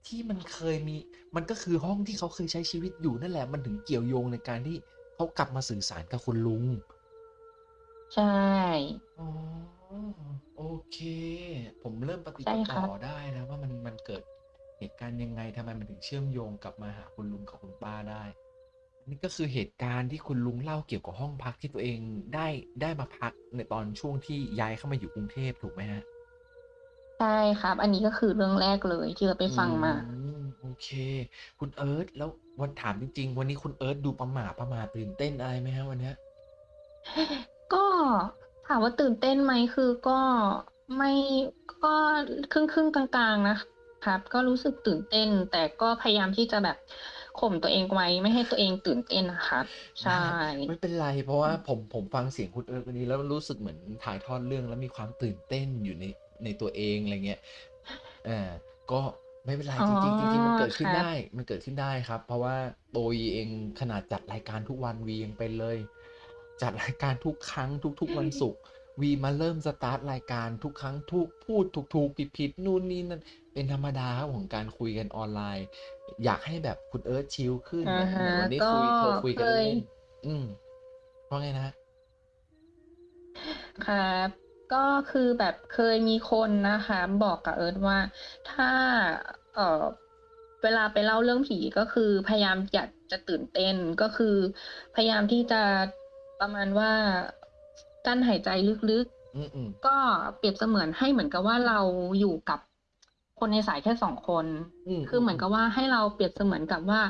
ที่มันเคยมี มันก็คือห้องที่เขาเคยใช้ชีวิตอยู่นั่นแหละ มันถึงเกี่ยวโยงในการที่เขากลับมาสื่อสารกับคุณลุง ใช่ อ๋อ โอเค ผมเริ่มปฏิดใช่ประคต่รัอบได้แล้วว่ามันมันเกิดเห ตุการณ์ยังไงทำไมมันถึงเชื่อมโยงกลับมาหาคุณลุงกับคุณป้าได้นี่ก็คือเหตุการณ์ที่คุณลุงเล่าเกี่ยวกับห้องพักที่ตัวเองได้ได้มาพักในตอนช่วงที่ย้ายเข้ามาอยู่กรุงเทพถูกไหมครับ?ใช่ครับ อันนี้ก็คือเรื่องแรกเลยที่เราไปอืฟังมามโอเค คุณเอิร์ธแล้ววันถามจริง ๆ วันนี้คุณเอิร์ธดูประหม่าประหม่าตื่นเต้นอะไรไหมครับวันเนี้ย?ก็ถามว่าตื่นเต้นไหมคือก็ไม่ก็ครึ่งๆกลางๆนะค รับ ก็รู้สึกตื่นเต้น แต่ก็พยายามที่จะแบบข่มตัวเองไว้ไม่ให้ตัวเองตื่นเต้นอะครับใชได้่ไม่เป็นไร เพราะว่าผมผมฟังเสียงคุณเอิร์ธวันนี้แล้วรู้สึกเหมือนถ่ายทอดเรื่องแล้วมีความตื่นเต้นอยู่ในในตัวเองอะไรเงี้ยอาก็ไม่เป็นไรอ๋อจริงๆจริงๆมันเกิดขึ้นครัไดบ้มันเกิดขึ้นได้ครับ เพราะว่าตัววีเองขนาดจัดรายการทุกวันวียังเป็นเลย จัดรายการทุกครั้งทุก ๆ วันศุกร์ วีมาเริ่มสตาร์ตรายการทุกครั้งทุกพูดถูกๆผิดๆนู่นนี่นั่นเป็นธรรมดาครับของการคุยกันออนไลน์ อยากให้แบบคุณเอิร์ธชิลขึ้นอะเหมือนฮะเหมือนวันนี้ก็คุยโทรคุยเคกันยเล่นๆอืมว่าไงนะครับ?ครับก็คือแบบเคยมีคนนะคะ บอกกับเอิร์ธว่าถ้าเอ่อเวลาไปเล่าเรื่องผีก็คือพยายามอยากจะตื่นเต้นก็คือ พยายามที่จะประมาณว่า กลั้นหายใจลึกอืมๆๆก็เปรียบเสมือนให้เหมือนกับว่าเราอยู่กับคนในสายแค่สองคนอืมคือเหมือนกับว่าให้เราเปรียบเสมือนกับว่า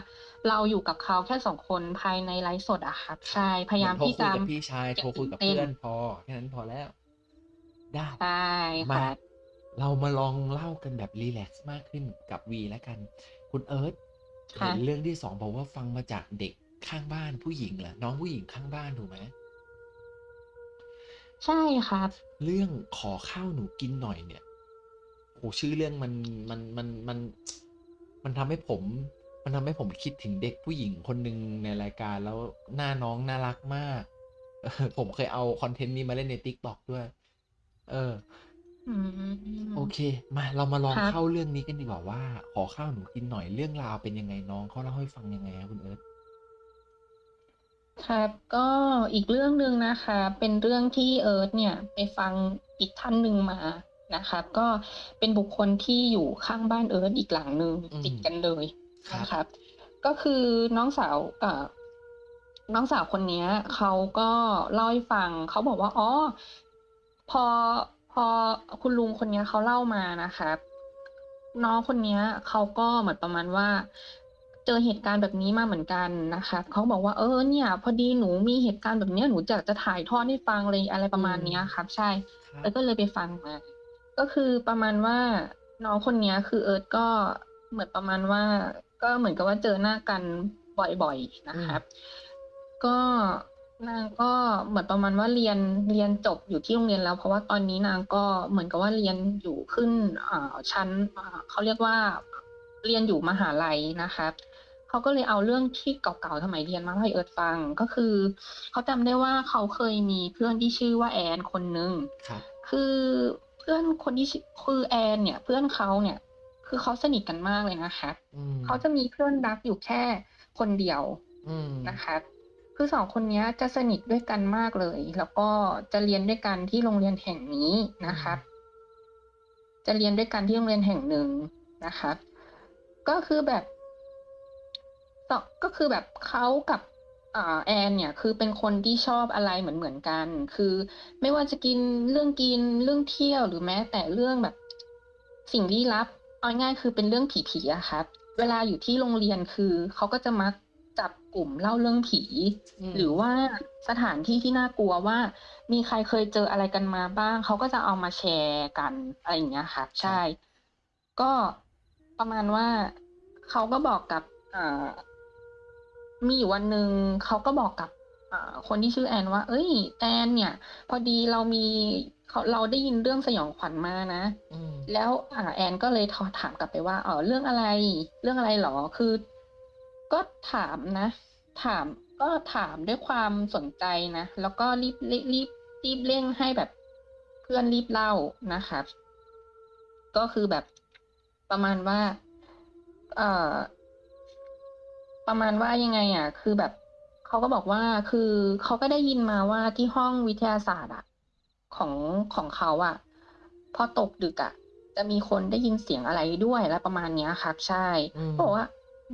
เราอยู่กับเขาแค่สองคนภายในไลฟ์สดอะครับใช่พยายามเหอนที่โทรจะคุยกับพี่ชายโทรคุยกับเต้นเพื่อนพอแค่นั้นพอแล้ว ได้ใช่มาค่ะเรามาลองเล่ากันแบบรีแลกซ์มากขึ้นกับวีแล้วกัน คุณเอิร์ธค่ะเห็นเรื่องที่สองบอกว่าฟังมาจากเด็กข้างบ้านผู้หญิงเหรอน้องผู้หญิงข้างบ้านถูกไหม ใช่ครับ เรื่องขอข้าวหนูกินหน่อยเนี่ยโหชื่อเรื่องมันมันมันมันมันทำให้ผม มันทำให้ผมคิดถึงเด็กผู้หญิงคนหนึ่งในรายการแล้วหน้าน้องน่ารักมากเออผมเคยเอาคอนเทนต์นี้มาเล่นใน TikTok ด้วย เอออืมโอเค มาเรามาลองครับเข้าเรื่องนี้กันดีกว่าว่า ขอข้าวหนูกินหน่อยเรื่องราวเป็นยังไงน้องเขาเล่าให้ฟังยังไงครับคุณเอิร์ธ ครับก็อีกเรื่องหนึ่งนะคะ เป็นเรื่องที่เอิร์ธเนี่ยไปฟังอีกท่านหนึ่งมานะครับ ก็เป็นบุคคลที่อยู่ข้างบ้านเอิร์ธอีกหลังหนึ่งอืมติดกันเลยครับนะครับ ก็คือน้องสาวเอ่อน้องสาวคนเนี้ยเขาก็เล่าให้ฟังเขาบอกว่าอ๋อพอพอคุณลุงคนเนี้ยเขาเล่ามานะครับ น้องคนเนี้ยเขาก็เหมือนประมาณว่า เจอเหตุการณ์แบบนี้มาเหมือนกันนะคะเขาบอกว่าเออเนี่ย พอดีหนูมีเหตุการณ์แบบเนี้ยหนูจะจะถ่ายทอดให้ฟังเลยอะไรประมาณเนี้ยครับ ใช่ครับเอิร์ธก็เลยไปฟังมา ก็คือประมาณว่าน้องคนเนี้ยคือเอิร์ธก็เหมือนประมาณว่า ก็เหมือนกับว่าเจอหน้ากันบ่อยๆนะครับ ก็นางก็เหมือนประมาณว่าเรียนเรียนจบอยู่ที่โรงเรียนแล้ว เพราะว่าตอนนี้นางก็เหมือนกับว่าเรียนอยู่ขึ้นอ่าชั้นอ่าเขาเรียกว่าเรียนอยู่มหาลัยนะครับ เขาก็เลยเอาเรื่องที่เก่าๆสมัยเรียนมาให้เอิร์ธฟังก็คือเขาจำได้ว่าเขาเคยมีเพื่อนที่ชื่อว่าแอนคนหนึ่งครับคือเพื่อนคนที่ชื่อคือแอนเนี่ย เพื่อนเขาเนี่ย คือเขาสนิทกันมากเลยนะคะอืมเขาจะมีเพื่อนรักอยู่แค่คนเดียวอืมนะคะคือสองคนเนี้ยจะสนิทด้วยกันมากเลย แล้วก็จะเรียนด้วยกันที่โรงเรียนแห่งนี้นะคะจะเรียนด้วยกันที่โรงเรียนแห่งหนึ่งนะคะก็คือแบบ ต่อก็คือแบบเขากับอ่าแอนเนี่ยคือเป็นคนที่ชอบอะไรเหมือนเหมือนกัน คือไม่ว่าจะกินเรื่องกินเรื่องเที่ยวหรือแม้แต่เรื่องแบบสิ่งลี้ลับเอาง่ายๆคือเป็นเรื่องผีๆอะครับ เวลาอยู่ที่โรงเรียนคือเขาก็จะมักจับกลุ่มเล่าเรื่องผีอืมหรือว่าสถานที่ที่น่ากลัวว่า มีใครเคยเจออะไรกันมาบ้างเขาก็จะเอามาแชร์กันอะไรอย่างเงี้ยค่ะใช่ ก็ประมาณว่าเขาก็บอกกับอ่า มีอยู่วันหนึ่งเขาก็บอกกับอ่าคนที่ชื่อแอนว่า เอ้ย แอนเนี่ย พอดีเรามีเขาเราได้ยินเรื่องสยองขวัญมานะอืมแล้วอ่าแอนก็เลยถามกลับไปว่าเออเรื่องอะไร เรื่องอะไรหรอ คือ ก็ถามนะ ถามก็ถามด้วยความสนใจนะ แล้วก็รีบรีบรีบรีบเร่งให้แบบเพื่อนรีบเล่านะคะ ก็คือแบบประมาณว่า เอ่อ ประมาณว่ายังไงอะ คือแบบเขาก็บอกว่าคือเขาก็ได้ยินมาว่าที่ห้องวิทยาศาสตร์อะของของเขาอะ พอตกดึกอะ จะมีคนได้ยินเสียงอะไรด้วยและประมาณเนี้ยครับ ใช่อืมบอกว่า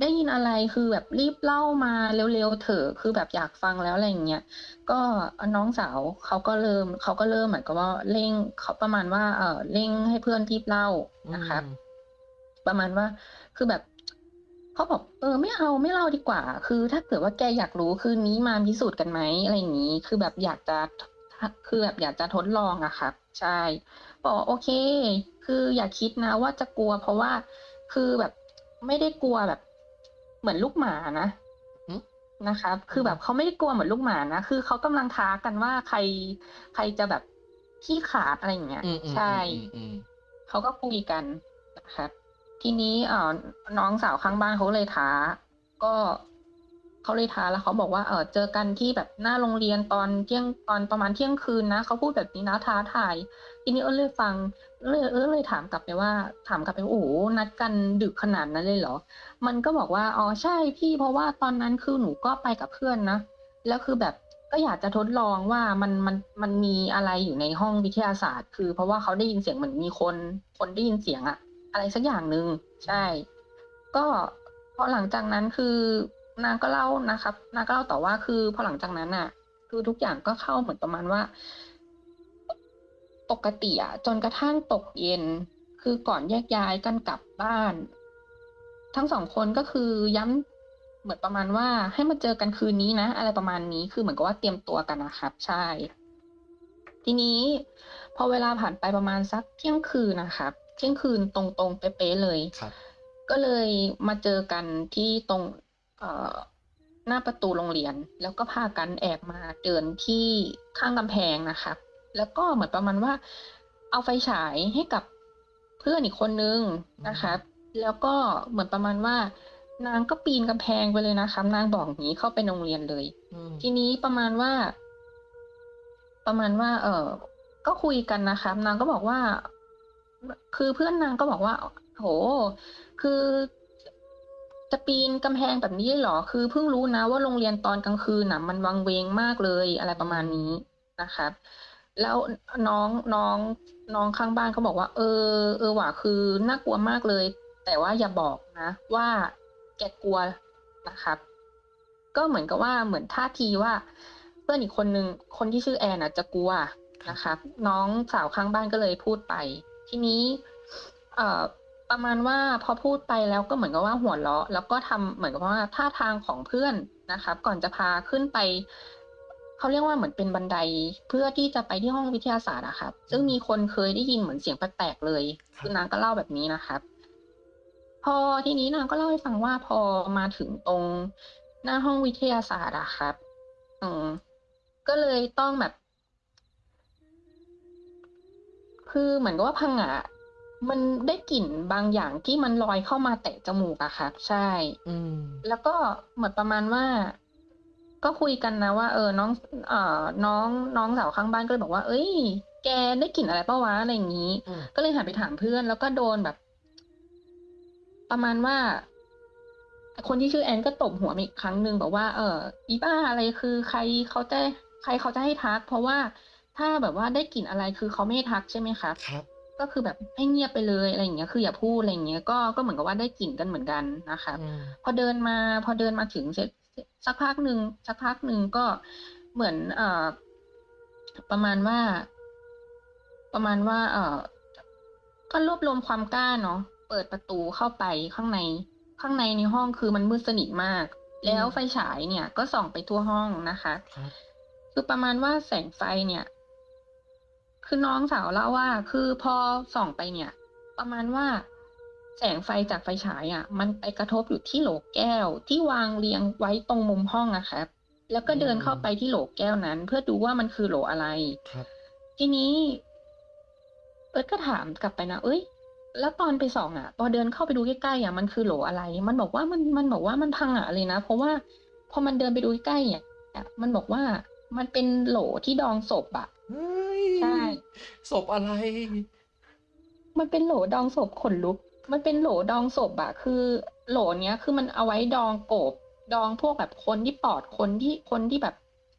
ได้ยินอะไรคือแบบรีบเล่ามาเร็วๆเถอะคือแบบอยากฟังแล้วอะไรอย่างเงี้ยก็น้องสาวเขาก็เริ่มเขาก็เริ่มเหมือนกับว่าเร่งเขาประมาณว่า เออเร่งให้เพื่อนรีบเล่านะครับอืมประมาณว่าคือแบบ เขาบอกเออไม่เอาไม่เล่าดีกว่า คือ ถ้าเกิดว่าแกอยากรู้คืนนี้มาพิสูจน์กันไหมอะไรอย่างนี้ คือแบบอยากจะคือแบบอยากจะทดลองอะครับใช่บอกโอเค คืออย่าคิดนะว่าจะกลัว เพราะว่าคือแบบไม่ได้กลัวแบบ เหมือนลูกหมานะอืมนะครับคือแบบเขาไม่ได้กลัวเหมือนลูกหมานะคือเขากำลังท้ากันว่าใครใครจะแบบขี้ขาดอะไรอย่างเงี้ยอืมอืมใช่อืมอืมเขาก็คุยกันนะครับ ทีนี้เออน้องสาวข้างบ้านเขาเลยท้า ก็เขาเลยท้าแล้วเขาบอกว่าเออเจอกันที่แบบหน้าโรงเรียนตอนเที่ยงตอนประมาณเที่ยงคืนนะเขาพูดแบบนี้นะท้าทายทีนี้เออเลยฟังเลยเออเลยถามกลับไปว่า ถามกลับไปว่าโอ้นัดกันดึกขนาดนั้นเลยเหรอ มันก็บอกว่าอ๋อใช่พี่เพราะว่าตอนนั้นคือหนูก็ไปกับเพื่อนนะแล้วคือแบบก็อยากจะทดลองว่ามันมันมันมีอะไรอยู่ในห้องวิทยาศาสตร์ คือเพราะว่าเขาได้ยินเสียงเหมือนมีคนคนได้ยินเสียงอะ อะไรสักอย่างหนึ่งใช่ ก็พอหลังจากนั้นคือนางก็เล่านะครับ นางก็เล่าต่อว่าคือพอหลังจากนั้นอะคือทุกอย่างก็เข้าเหมือนประมาณว่า ปกติอะจนกระทั่งตกเย็น คือก่อนแยกย้ายกันกลับบ้าน ทั้งสองคนก็คือย้ำเหมือนประมาณว่าให้มาเจอกันคืนนี้นะ อะไรประมาณนี้คือเหมือนกับว่าเตรียมตัวกันนะครับใช่ ทีนี้พอเวลาผ่านไปประมาณสักเที่ยงคืนนะครับเที่ยงคืนตรงๆเป๊ะๆเลยครับก็เลยมาเจอกันที่ตรงเอ่อหน้าประตูโรงเรียน แล้วก็พากันแอบมาเดินที่ข้างกำแพงนะครับแล้วก็เหมือนประมาณว่า เอาไฟฉายให้กับเพื่อนอีกคนนึงนะครับแล้วก็เหมือนประมาณว่า นางก็ปีนกำแพงไปเลยนะครับนางบอกอย่างนี้เข้าไปโรงเรียนเลยอืมทีนี้ประมาณว่า ประมาณว่า เออก็คุยกันนะครับนางก็บอกว่า คือเพื่อนนางก็บอกว่าโห คือจะปีนกำแพงแบบนี้เหรอ คือเพิ่งรู้นะว่าโรงเรียนตอนกลางคืนน่ะ มันวังเวงมากเลยอะไรประมาณนี้นะครับ แล้วน้องน้องน้องข้างบ้านเขาบอกว่า เออ เออว่ะคือน่ากลัวมากเลย แต่ว่าอย่าบอกนะ ว่าแกกลัวนะครับ ก็เหมือนกับว่าเหมือนท่าทีว่าเพื่อนอีกคนนึงคนที่ชื่อแอนอะจะกลัวนะครับ น้องสาวข้างบ้านก็เลยพูดไป ทีนี้เอ่อประมาณว่าพอพูดไปแล้วก็เหมือนกับว่าหัวเราะ แล้วก็ทำเหมือนกับว่าท่าทางของเพื่อนนะครับ ก่อนจะพาขึ้นไปเขาเรียกว่าเหมือนเป็นบันไดเพื่อที่จะไปที่ห้องวิทยาศาสตร์อะครับ ซึ่งมีคนเคยได้ยินเหมือนเสียงแปลกๆเลย คือนางก็เล่าแบบนี้นะครับ พอทีนี้นางก็เล่าให้ฟังว่าพอมาถึงตรงหน้าห้องวิทยาศาสตร์อะครับ อืมก็เลยต้องแบบ คือเหมือนกับว่าพังงะมันได้กลิ่นบางอย่างที่มันลอยเข้ามาแตะจมูกอะครับใช่ อืม แล้วก็เหมือนประมาณว่า ก็คุยกันนะว่า เออน้อง เอ่อ น้องน้องสาวข้างบ้านก็เลยบอกว่า เอ้ย แกได้กลิ่นอะไรปะวะอะไรอย่างนี้อืมก็เลยหันไปถามเพื่อน แล้วก็โดนแบบ ประมาณว่า คนที่ชื่อแอนก็ตบหัวมาอีกครั้งหนึ่งบอกว่า เอออีบ้าอะไรคือ ใครเขาจะใครเขาจะให้ทัก เพราะว่า ถ้าแบบว่าได้กลิ่นอะไรคือเขาไม่ให้ทักใช่ไหมครับครับก็คือแบบให้เงียบไปเลยอะไรอย่างเงี้ย คืออย่าพูดอะไรอย่างเงี้ยก็ก็เหมือนกับว่าได้กลิ่นกันเหมือนกันนะครับอืมพอเดินมาพอเดินมาถึงเสร็จสักพักหนึ่งสักพักหนึ่งก็เหมือนเอ่อประมาณว่า ประมาณว่า เอ่อก็รวบรวมความกล้าเนาะเปิดประตูเข้าไปข้างใน ข้างในในห้องคือมันมืดสนิทมาก แล้วไฟฉายเนี่ย ก็ส่องไปทั่วห้องนะคะครับคือประมาณว่าแสงไฟเนี่ย คือน้องสาวเล่าว่า คือพอส่องไปเนี่ย ประมาณว่า แสงไฟจากไฟฉายอะ มันไปกระทบอยู่ที่โหลแก้ว ที่วางเรียงไว้ตรงมุมห้องอะครับ แล้วก็เดินเข้าไปที่โหลแก้วนั้น เพื่อดูว่ามันคือโหลอะไรครับ ทีนี้เอิร์ธก็ถามกลับไปนะเอ้ย แล้วตอนไปส่องอะ พอเดินเข้าไปดูใกล้ๆอะมันคือโหลอะไร มันบอกว่ามันมันบอกว่ามันพังอะเลยนะ เพราะว่าพอมันเดินไปดูใกล้ๆอะมันบอกว่ามันเป็นโหลที่ดองศพอะ เฮ้ยใช่ ศพอะไร มันเป็นโหลดองศพขนลุก มันเป็นโหลดองศพอะคือ โหลเนี้ยคือมันเอาไว้ดองโกบ ดองพวกแบบคนที่ปอดคนที่คนที่แบบ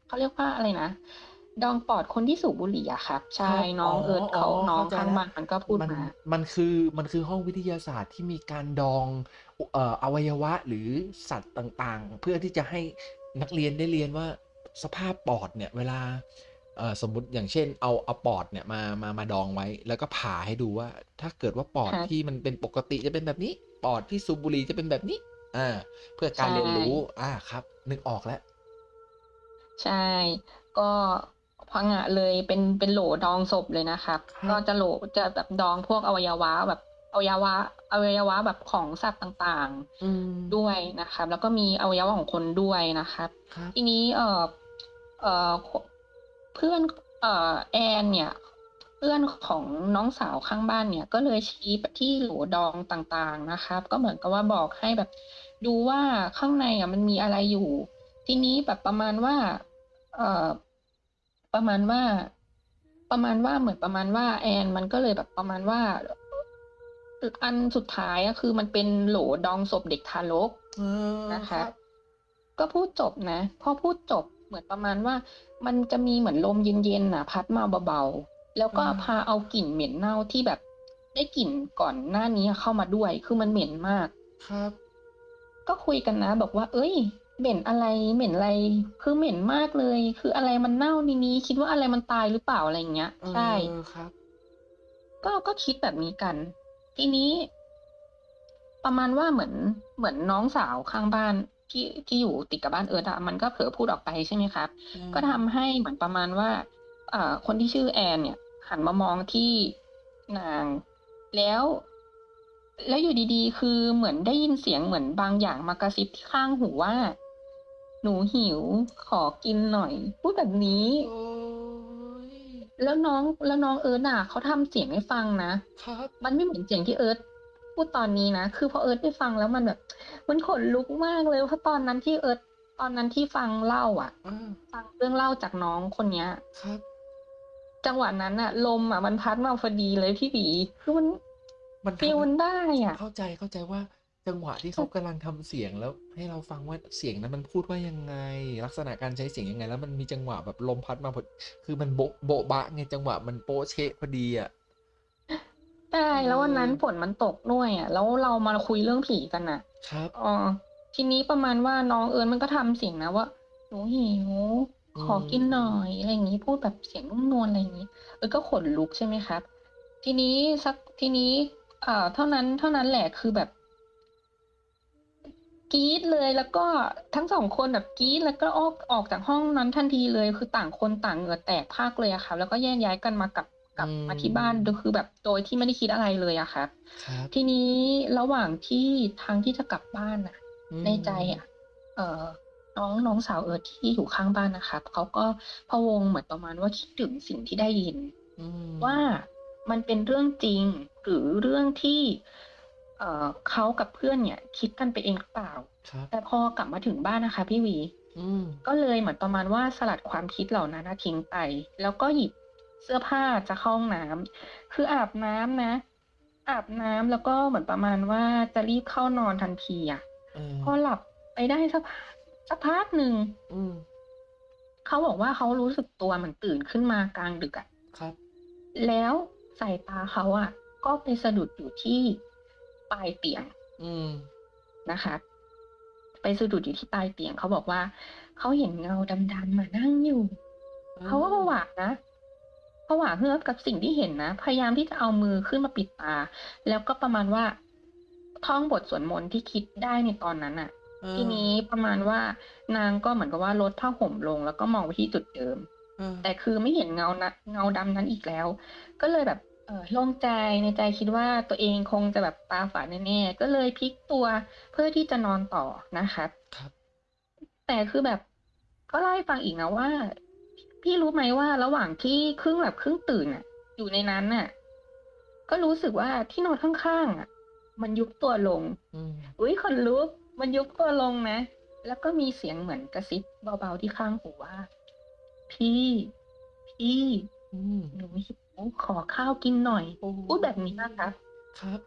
เขาเรียกว่าอะไรนะ ดองปอดคนที่สูบบุหรี่อะครับ ใช่ครับน้องอ๋อเอิร์ธเขาอ๋อน้องเข้าใจข้างแล้ว บ้านมันก็พูดมันมา มันคือมันคือห้องวิทยาศาสตร์ที่มีการดองเอ่ออวัยวะหรือสัตว์ต่างๆ เพื่อที่จะให้นักเรียนได้เรียนว่าสภาพปอดเนี่ย เวลา เอ่อสมมุติอย่างเช่นเอาเอาปอดเนี่ยมามามาดองไว้ แล้วก็ผ่าให้ดูว่า ถ้าเกิดว่าปอดครับที่มันเป็นปกติจะเป็นแบบนี้ ปอดที่สูบบุหรี่จะเป็นแบบนี้อ่าเพื่อการใช่ เรียนรู้อ่าครับ นึกออกแล้ว ใช่ ก็พังอะเลยเป็นเป็นโหลดองศพเลยนะครับ ครับ ก็จะโหลจะแบบดองพวกอวัยวะแบบอวัยวะอวัยวะแบบของสัตว์ต่างอืมๆด้วยนะครับ แล้วก็มีอวัยวะของคนด้วยนะครับ ครับ ทีนี้เอ่อเอ่อ เพื่อนเอ่อแอนเนี่ยเพื่อนของน้องสาวข้างบ้านเนี่ย ก็เลยชี้ไปที่โหลดองต่างๆนะครับ ก็เหมือนกับว่าบอกให้แบบ ดูว่าข้างในอะมันมีอะไรอยู่ ทีนี้แบบประมาณว่า เอ่อประมาณว่า ประมาณว่าเหมือนประมาณว่า แอน มันก็เลยแบบประมาณว่าอันสุดท้ายอะคือมันเป็นโหลดองศพเด็กทารกเออนะคะรับก็พูดจบนะ พอพูดจบเหมือนประมาณว่า มันจะมีเหมือนลมเย็นๆน่ะพัดมาเบาๆ แล้วก็อ่าพาเอากลิ่นเหม็นเน่าที่แบบได้กลิ่นก่อนหน้านี้เข้ามาด้วย คือมันเหม็นมาก ครับ ก็คุยกันนะ บอกว่า เอ้ย เหม็นอะไร เหม็นอะไร คือเหม็นมากเลย คืออะไรมันเน่าในนี้ คิดว่าอะไรมันตายหรือเปล่าอะไรอย่างเงี้ย ใช่เออครับ ก็ ก็คิดแบบนี้กัน ทีนี้ ประมาณว่าเหมือน เหมือนน้องสาวข้างบ้าน ที่ที่อยู่ติดกับบ้านเอิร์ธอะมันก็เผลอพูดออกไปใช่ไหมครับอืมก็ทำให้เหมือนประมาณว่าเอ่อคนที่ชื่อแอนเนี่ย หันมามองที่นางแล้ว แล้วอยู่ดีๆ คือเหมือนได้ยินเสียงเหมือนบางอย่างมากระซิบที่ข้างหูว่า หนูหิวขอกินหน่อย พูดแบบนี้โอ้ยแล้วน้องแล้วน้องเอิร์ธอะเขาทำเสียงให้ฟังนะครับ มันไม่เหมือนเสียงที่เอิร์ธ พูดตอนนี้นะ คือพอเอิร์ธได้ฟังแล้วมันแบบ มันขนลุกมากเลยเพราะตอนนั้นที่เอิร์ธตอนนั้นที่ฟังเล่าอะอ่าฟังเรื่องเล่าจากน้องคนเนี้ยครับ จังหวะนั้นอะลมอะมันพัดมาพอดีเลยพี่บีคือมันมันฟีลทำมันได้อะ เข้าใจเข้าใจว่าจังหวะที่เขากำลังทำเสียงแล้ว ให้เราฟังว่าเสียงนั้นมันพูดว่ายังไง ลักษณะการใช้เสียงยังไง แล้วมันมีจังหวะแบบลมพัดมาพอคือมันโบ๊ะโบ๊ะบะไงจังหวะมันโป๊ะเชะพอดีอะ ใช่แล้ววันนั้นเออฝนมันตกด้วยอะ แล้วเรามาคุยเรื่องผีกันน่ะ ครับอ๋อทีนี้ประมาณว่าน้องเอิญมันก็ทำเสียงนะว่าหนูหิวขอกินหน่อยอะไรอย่างนี้พูดแบบเสียงนุ่มนวลอะไรอย่างนี้เออก็ขนลุกใช่ไหมครับ ทีนี้สักทีนี้ เอ่อ เท่านั้นเท่านั้นแหละคือแบบกรี๊ดเลยแล้วก็ทั้งสองคนแบบกรี๊ดแล้วก็ออกออกจากห้องนั้นทันทีเลย คือต่างคนต่างเหงื่อแตกพรากเลยอะค่ะ แล้วก็แยกย้ายกันมากลับ กลับอืมมาที่บ้านโดยคือแบบโดยที่ไม่ได้คิดอะไรเลยอะครับครับ ทีนี้ระหว่างที่ทางที่จะกลับบ้านน่ะอืมในใจอะเอ่อน้องน้องสาวเอิร์ธที่อยู่ข้างบ้านนะครับเขาก็พะวงเหมือนประมาณว่าคิดถึงสิ่งที่ได้ยินอืมว่ามันเป็นเรื่องจริงหรือเรื่องที่ เอ่อเขากับเพื่อนเนี่ย คิดกันไปเองหรือเปล่าครับแต่พอกลับมาถึงบ้านนะคะ พี่วีอืมก็เลยเหมือนประมาณว่าสลัดความคิดเหล่านั้นนะทิ้งไป แล้วก็หยิบ เสื้อผ้าจะเข้าห้องน้ำคืออาบน้ำนะ อาบน้ำแล้วก็เหมือนประมาณว่าจะรีบเข้านอนทันทีอะเออพอหลับไปได้สักพักสักพักหนึ่งอืมเขาบอกว่าเขารู้สึกตัวเหมือนตื่นขึ้นมากลางดึกอะครับ แล้วสายตาเขาอะ ก็ไปสะดุดอยู่ที่ปลายเตียง อืมนะคะ ไปสะดุดอยู่ที่ปลายเตียงเขาบอกว่าเขาเห็นเงาดำๆมานั่งอยู่เขาก็ผวานะ ผวาเฮือกกับสิ่งที่เห็นนะ พยายามที่จะเอามือขึ้นมาปิดตา แล้วก็ประมาณว่าท่องบทสวดมนต์ที่คิดได้ในตอนนั้นน่ะเออทีนี้ประมาณว่านางก็เหมือนกับว่าลดผ้าห่มลง แล้วก็มองไปที่จุดเดิมเออแต่คือไม่เห็นเงานะเงาดำนั้นอีกแล้ว ก็เลยแบบเออโล่งใจในใจคิดว่าตัวเองคงจะแบบตาฝาดแน่ๆก็เลยพลิกตัวเพื่อที่จะนอนต่อนะคะครับ แต่คือแบบก็เล่าให้ฟังอีกนะว่า พี่รู้ไหมว่าระหว่างที่ครึ่งหลับครึ่งตื่นอะ อยู่ในนั้นน่ะ ก็รู้สึกว่าที่นอนข้างๆอะ มันยุบตัวลงอืมอุ้ยขนลุกมันยุบตัวลงนะ แล้วก็มีเสียงเหมือนกระซิบเบาๆที่ข้างหูว่า พี่ พี่อืมหนูหิวขอข้าวกินหน่อยโอ้พูดแบบนี้นะคะครับ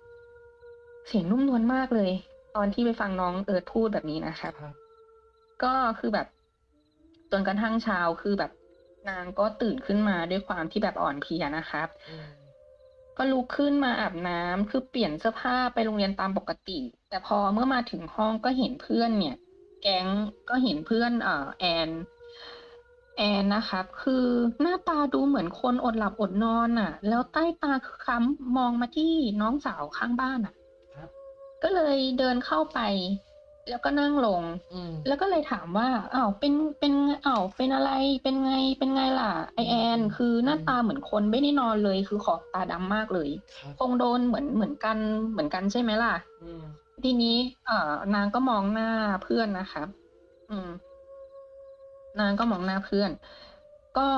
เสียงนุ่มนวลมากเลย ตอนที่ไปฟังน้องเอิร์ธพูดแบบนี้นะครับครับก็คือแบบจนกระทั่งเช้าคือแบบ นางก็ตื่นขึ้นมาด้วยความที่แบบอ่อนเพลียนะครับอืมก็ลุกขึ้นมาอาบน้ำคือเปลี่ยนเสื้อผ้าไปโรงเรียนตามปกติ แต่พอเมื่อมาถึงห้องก็เห็นเพื่อนเนี่ย แก๊งก็เห็นเพื่อนเอ่อแอนแอนนะครับคือหน้าตาดูเหมือนคนอดหลับอดนอนอะ แล้วใต้ตาคือค้ำมองมาที่น้องสาวข้างบ้านอะครับก็เลยเดินเข้าไป แล้วก็นั่งลงอืมแล้วก็เลยถามว่าอ้าวเป็นเป็นอ้าวเป็นอะไรเป็นไงเป็นไงล่ะไอแอน คือหน้าตาเหมือนคนไม่ได้นอนเลยคือขอบตาดำมากเลยครับคงโดนเหมือนเหมือนกันเหมือนกันใช่ไหมล่ะอืมทีนี้เอ่อนางก็มองหน้าเพื่อนนะครับอืม นางก็มองหน้าเพื่อน ก็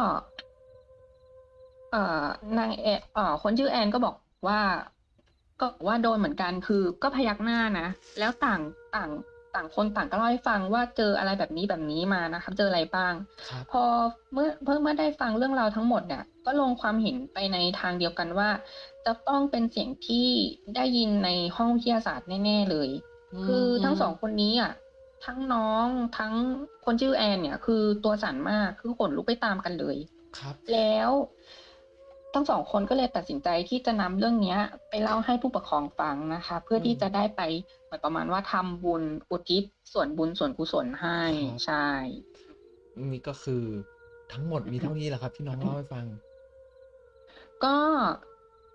เอ่อนางแอนเอ่อคนชื่อแอนก็บอกว่าก็บอกว่าโดนเหมือนกันคือก็พยักหน้านะ แล้วต่างต่าง ต่างคนต่างก็เล่าให้ฟังว่าเจออะไรแบบนี้แบบนี้มานะครับเจออะไรบ้างครับพอเมื่อเพิ่งเมื่อได้ฟังเรื่องราวทั้งหมดเนี่ย ก็ลงความเห็นไปในทางเดียวกันว่า จะต้องเป็นเสียงที่ได้ยินในห้องวิทยาศาสตร์แน่ๆเลย คือทั้งสองคนนี้อะทั้งน้องทั้งคนชื่อแอนเนี่ย คือตัวสั่นมากคือขนลุกไปตามกันเลย ครับ แล้ว ทั้งสองคนก็เลยตัดสินใจที่จะนำเรื่องเนี้ยไปเล่าให้ผู้ปกครองฟังนะคะ เพื่อที่จะได้ไปเหมือนประมาณว่าทำบุญอุทิศส่วนบุญส่วนกุศลให้ครับใช่นี่ก็คือทั้งหมดมีเท่านี้แหละครับ ที่น้องเล่าให้ฟัง ก็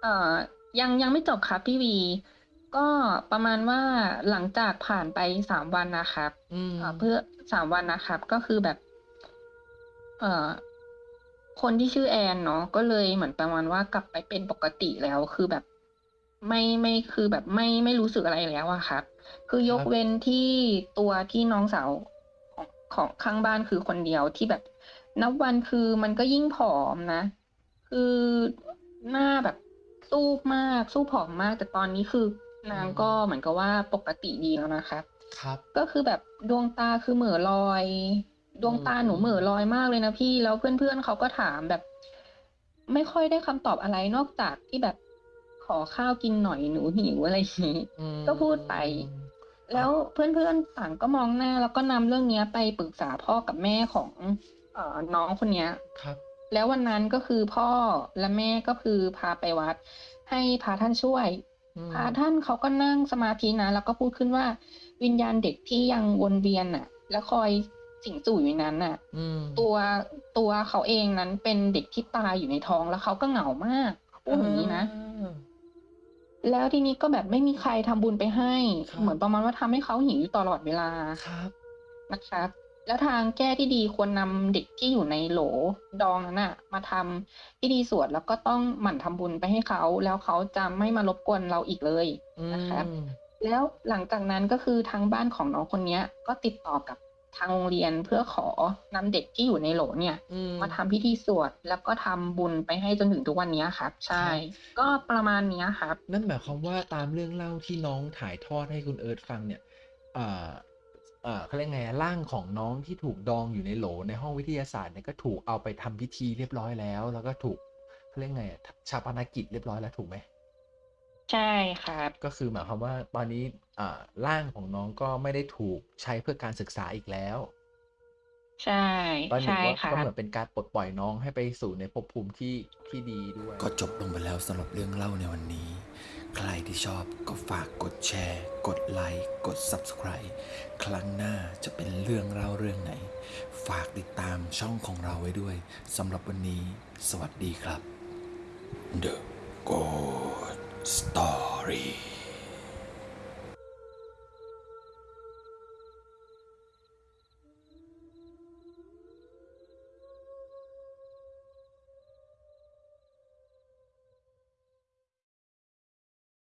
เอ่อยังยังไม่จบครับพี่วี ก็ประมาณว่าหลังจากผ่านไปสามวันนะครับอืมเอ่อเพื่อสามวันนะครับ ก็คือแบบ เอ่อ คนที่ชื่อแอนเนาะก็เลยเหมือนประมาณว่ากลับไปเป็นปกติแล้วคือแบบไม่ไม่คือแบบไม่ไม่รู้สึกอะไรแล้วอะครับ คือยกครับเว้นที่ตัวที่น้องสาวของของข้างบ้านคือคนเดียวที่แบบ นับวันคือมันก็ยิ่งผอมนะ คือหน้าแบบสู้มากสู้ผอมมาก แต่ตอนนี้คือนางก็เหมือนกับว่าปกติดีแล้วนะครับครับ ก็คือแบบดวงตาคือเหม่อลอย ดวงตาหนูอืมเหม่อลอยมากเลยนะพี่แล้วเพื่อนๆเขาก็ถามแบบ ไม่ค่อยได้คำตอบอะไรนอกจากที่แบบขอข้าวกินหน่อยหนูหิวอะไรอย่างนี้อืมก็พูดไปแล้วเพื่อนๆต่างก็มองหน้า แล้วก็นำเรื่องเนี้ยไปปรึกษาพ่อกับแม่ของเอ่อน้องคนเนี้ยครับ แล้ววันนั้นก็คือพ่อและแม่ก็คือพาไปวัด ให้พระท่านช่วยอืมพระท่านเขาก็นั่งสมาธินะแล้วก็พูดขึ้นว่าวิญญาณเด็กที่ยังวนเวียนน่ะ และคอย สิงสู่อยู่ในนั้นน่ะอืมตัวตัวเขาเองนั้นเป็นเด็กที่ตายอยู่ในท้องแล้วเขาก็เหงามากพูดอย่างนี้นะอ่าแล้วทีนี้ก็แบบไม่มีใครทำบุญไปให้ครับเหมือนประมาณว่าทำให้เขาหิวอยู่ตลอดเวลาครับนะครับ แล้วทางแก้ที่ดีควรนำเด็กที่อยู่ในโหลดองนั้นน่ะมาทำพิธีสวดแล้วก็ต้องหมั่นทำบุญไปให้เขา แล้วเขาจะไม่มารบกวนเราอีกเลยอืนะครับมแล้วหลังจากนั้นก็คือทางบ้านของน้องคนเนี้ย ก็ติดต่อกับ ทางโรงเรียนเพื่อขอนำเด็กที่อยู่ในโหลเนี่ยอืมมาทำพิธีสวดแล้วก็ทำบุญไปให้จนถึงทุกวันเนี้ยครับ ใช่ ก็ประมาณเนี้ยครับ นั่นหมายความว่าตามเรื่องเล่าที่น้องถ่ายทอดให้คุณเอิร์ธฟังเนี่ยอ่าอ่าเขาเรียกไงอะร่างของน้องที่ถูกดองอยู่ในโหลในห้องวิทยาศาสตร์เนี่ยก็ถูกเอาไปทำพิธีเรียบร้อยแล้ว แล้วก็ถูกเขาเรียกไงอะชาปนกิจเรียบร้อยแล้วถูกไหม ใช่ครับ ก็คือหมายความว่าตอนนี้อ่าร่างของน้องก็ไม่ได้ถูกใช้เพื่อการศึกษาอีกแล้วใช่ตอนนี้ใช่ว่าครัก็บ เหมือนเป็นการปลดปล่อยน้องให้ไปสู่ในภพภูมิที่ที่ดีด้วย ก็จบลงไปแล้วสำหรับเรื่องเล่าในวันนี้ ใครที่ชอบก็ฝากกดแชร์ กดไลค์ กด Subscribe ครั้งหน้าจะเป็นเรื่องเล่าเรื่องไหน ฝากติดตามช่องของเราไว้ด้วยสำหรับวันนี้ สวัสดีครับ The Good Story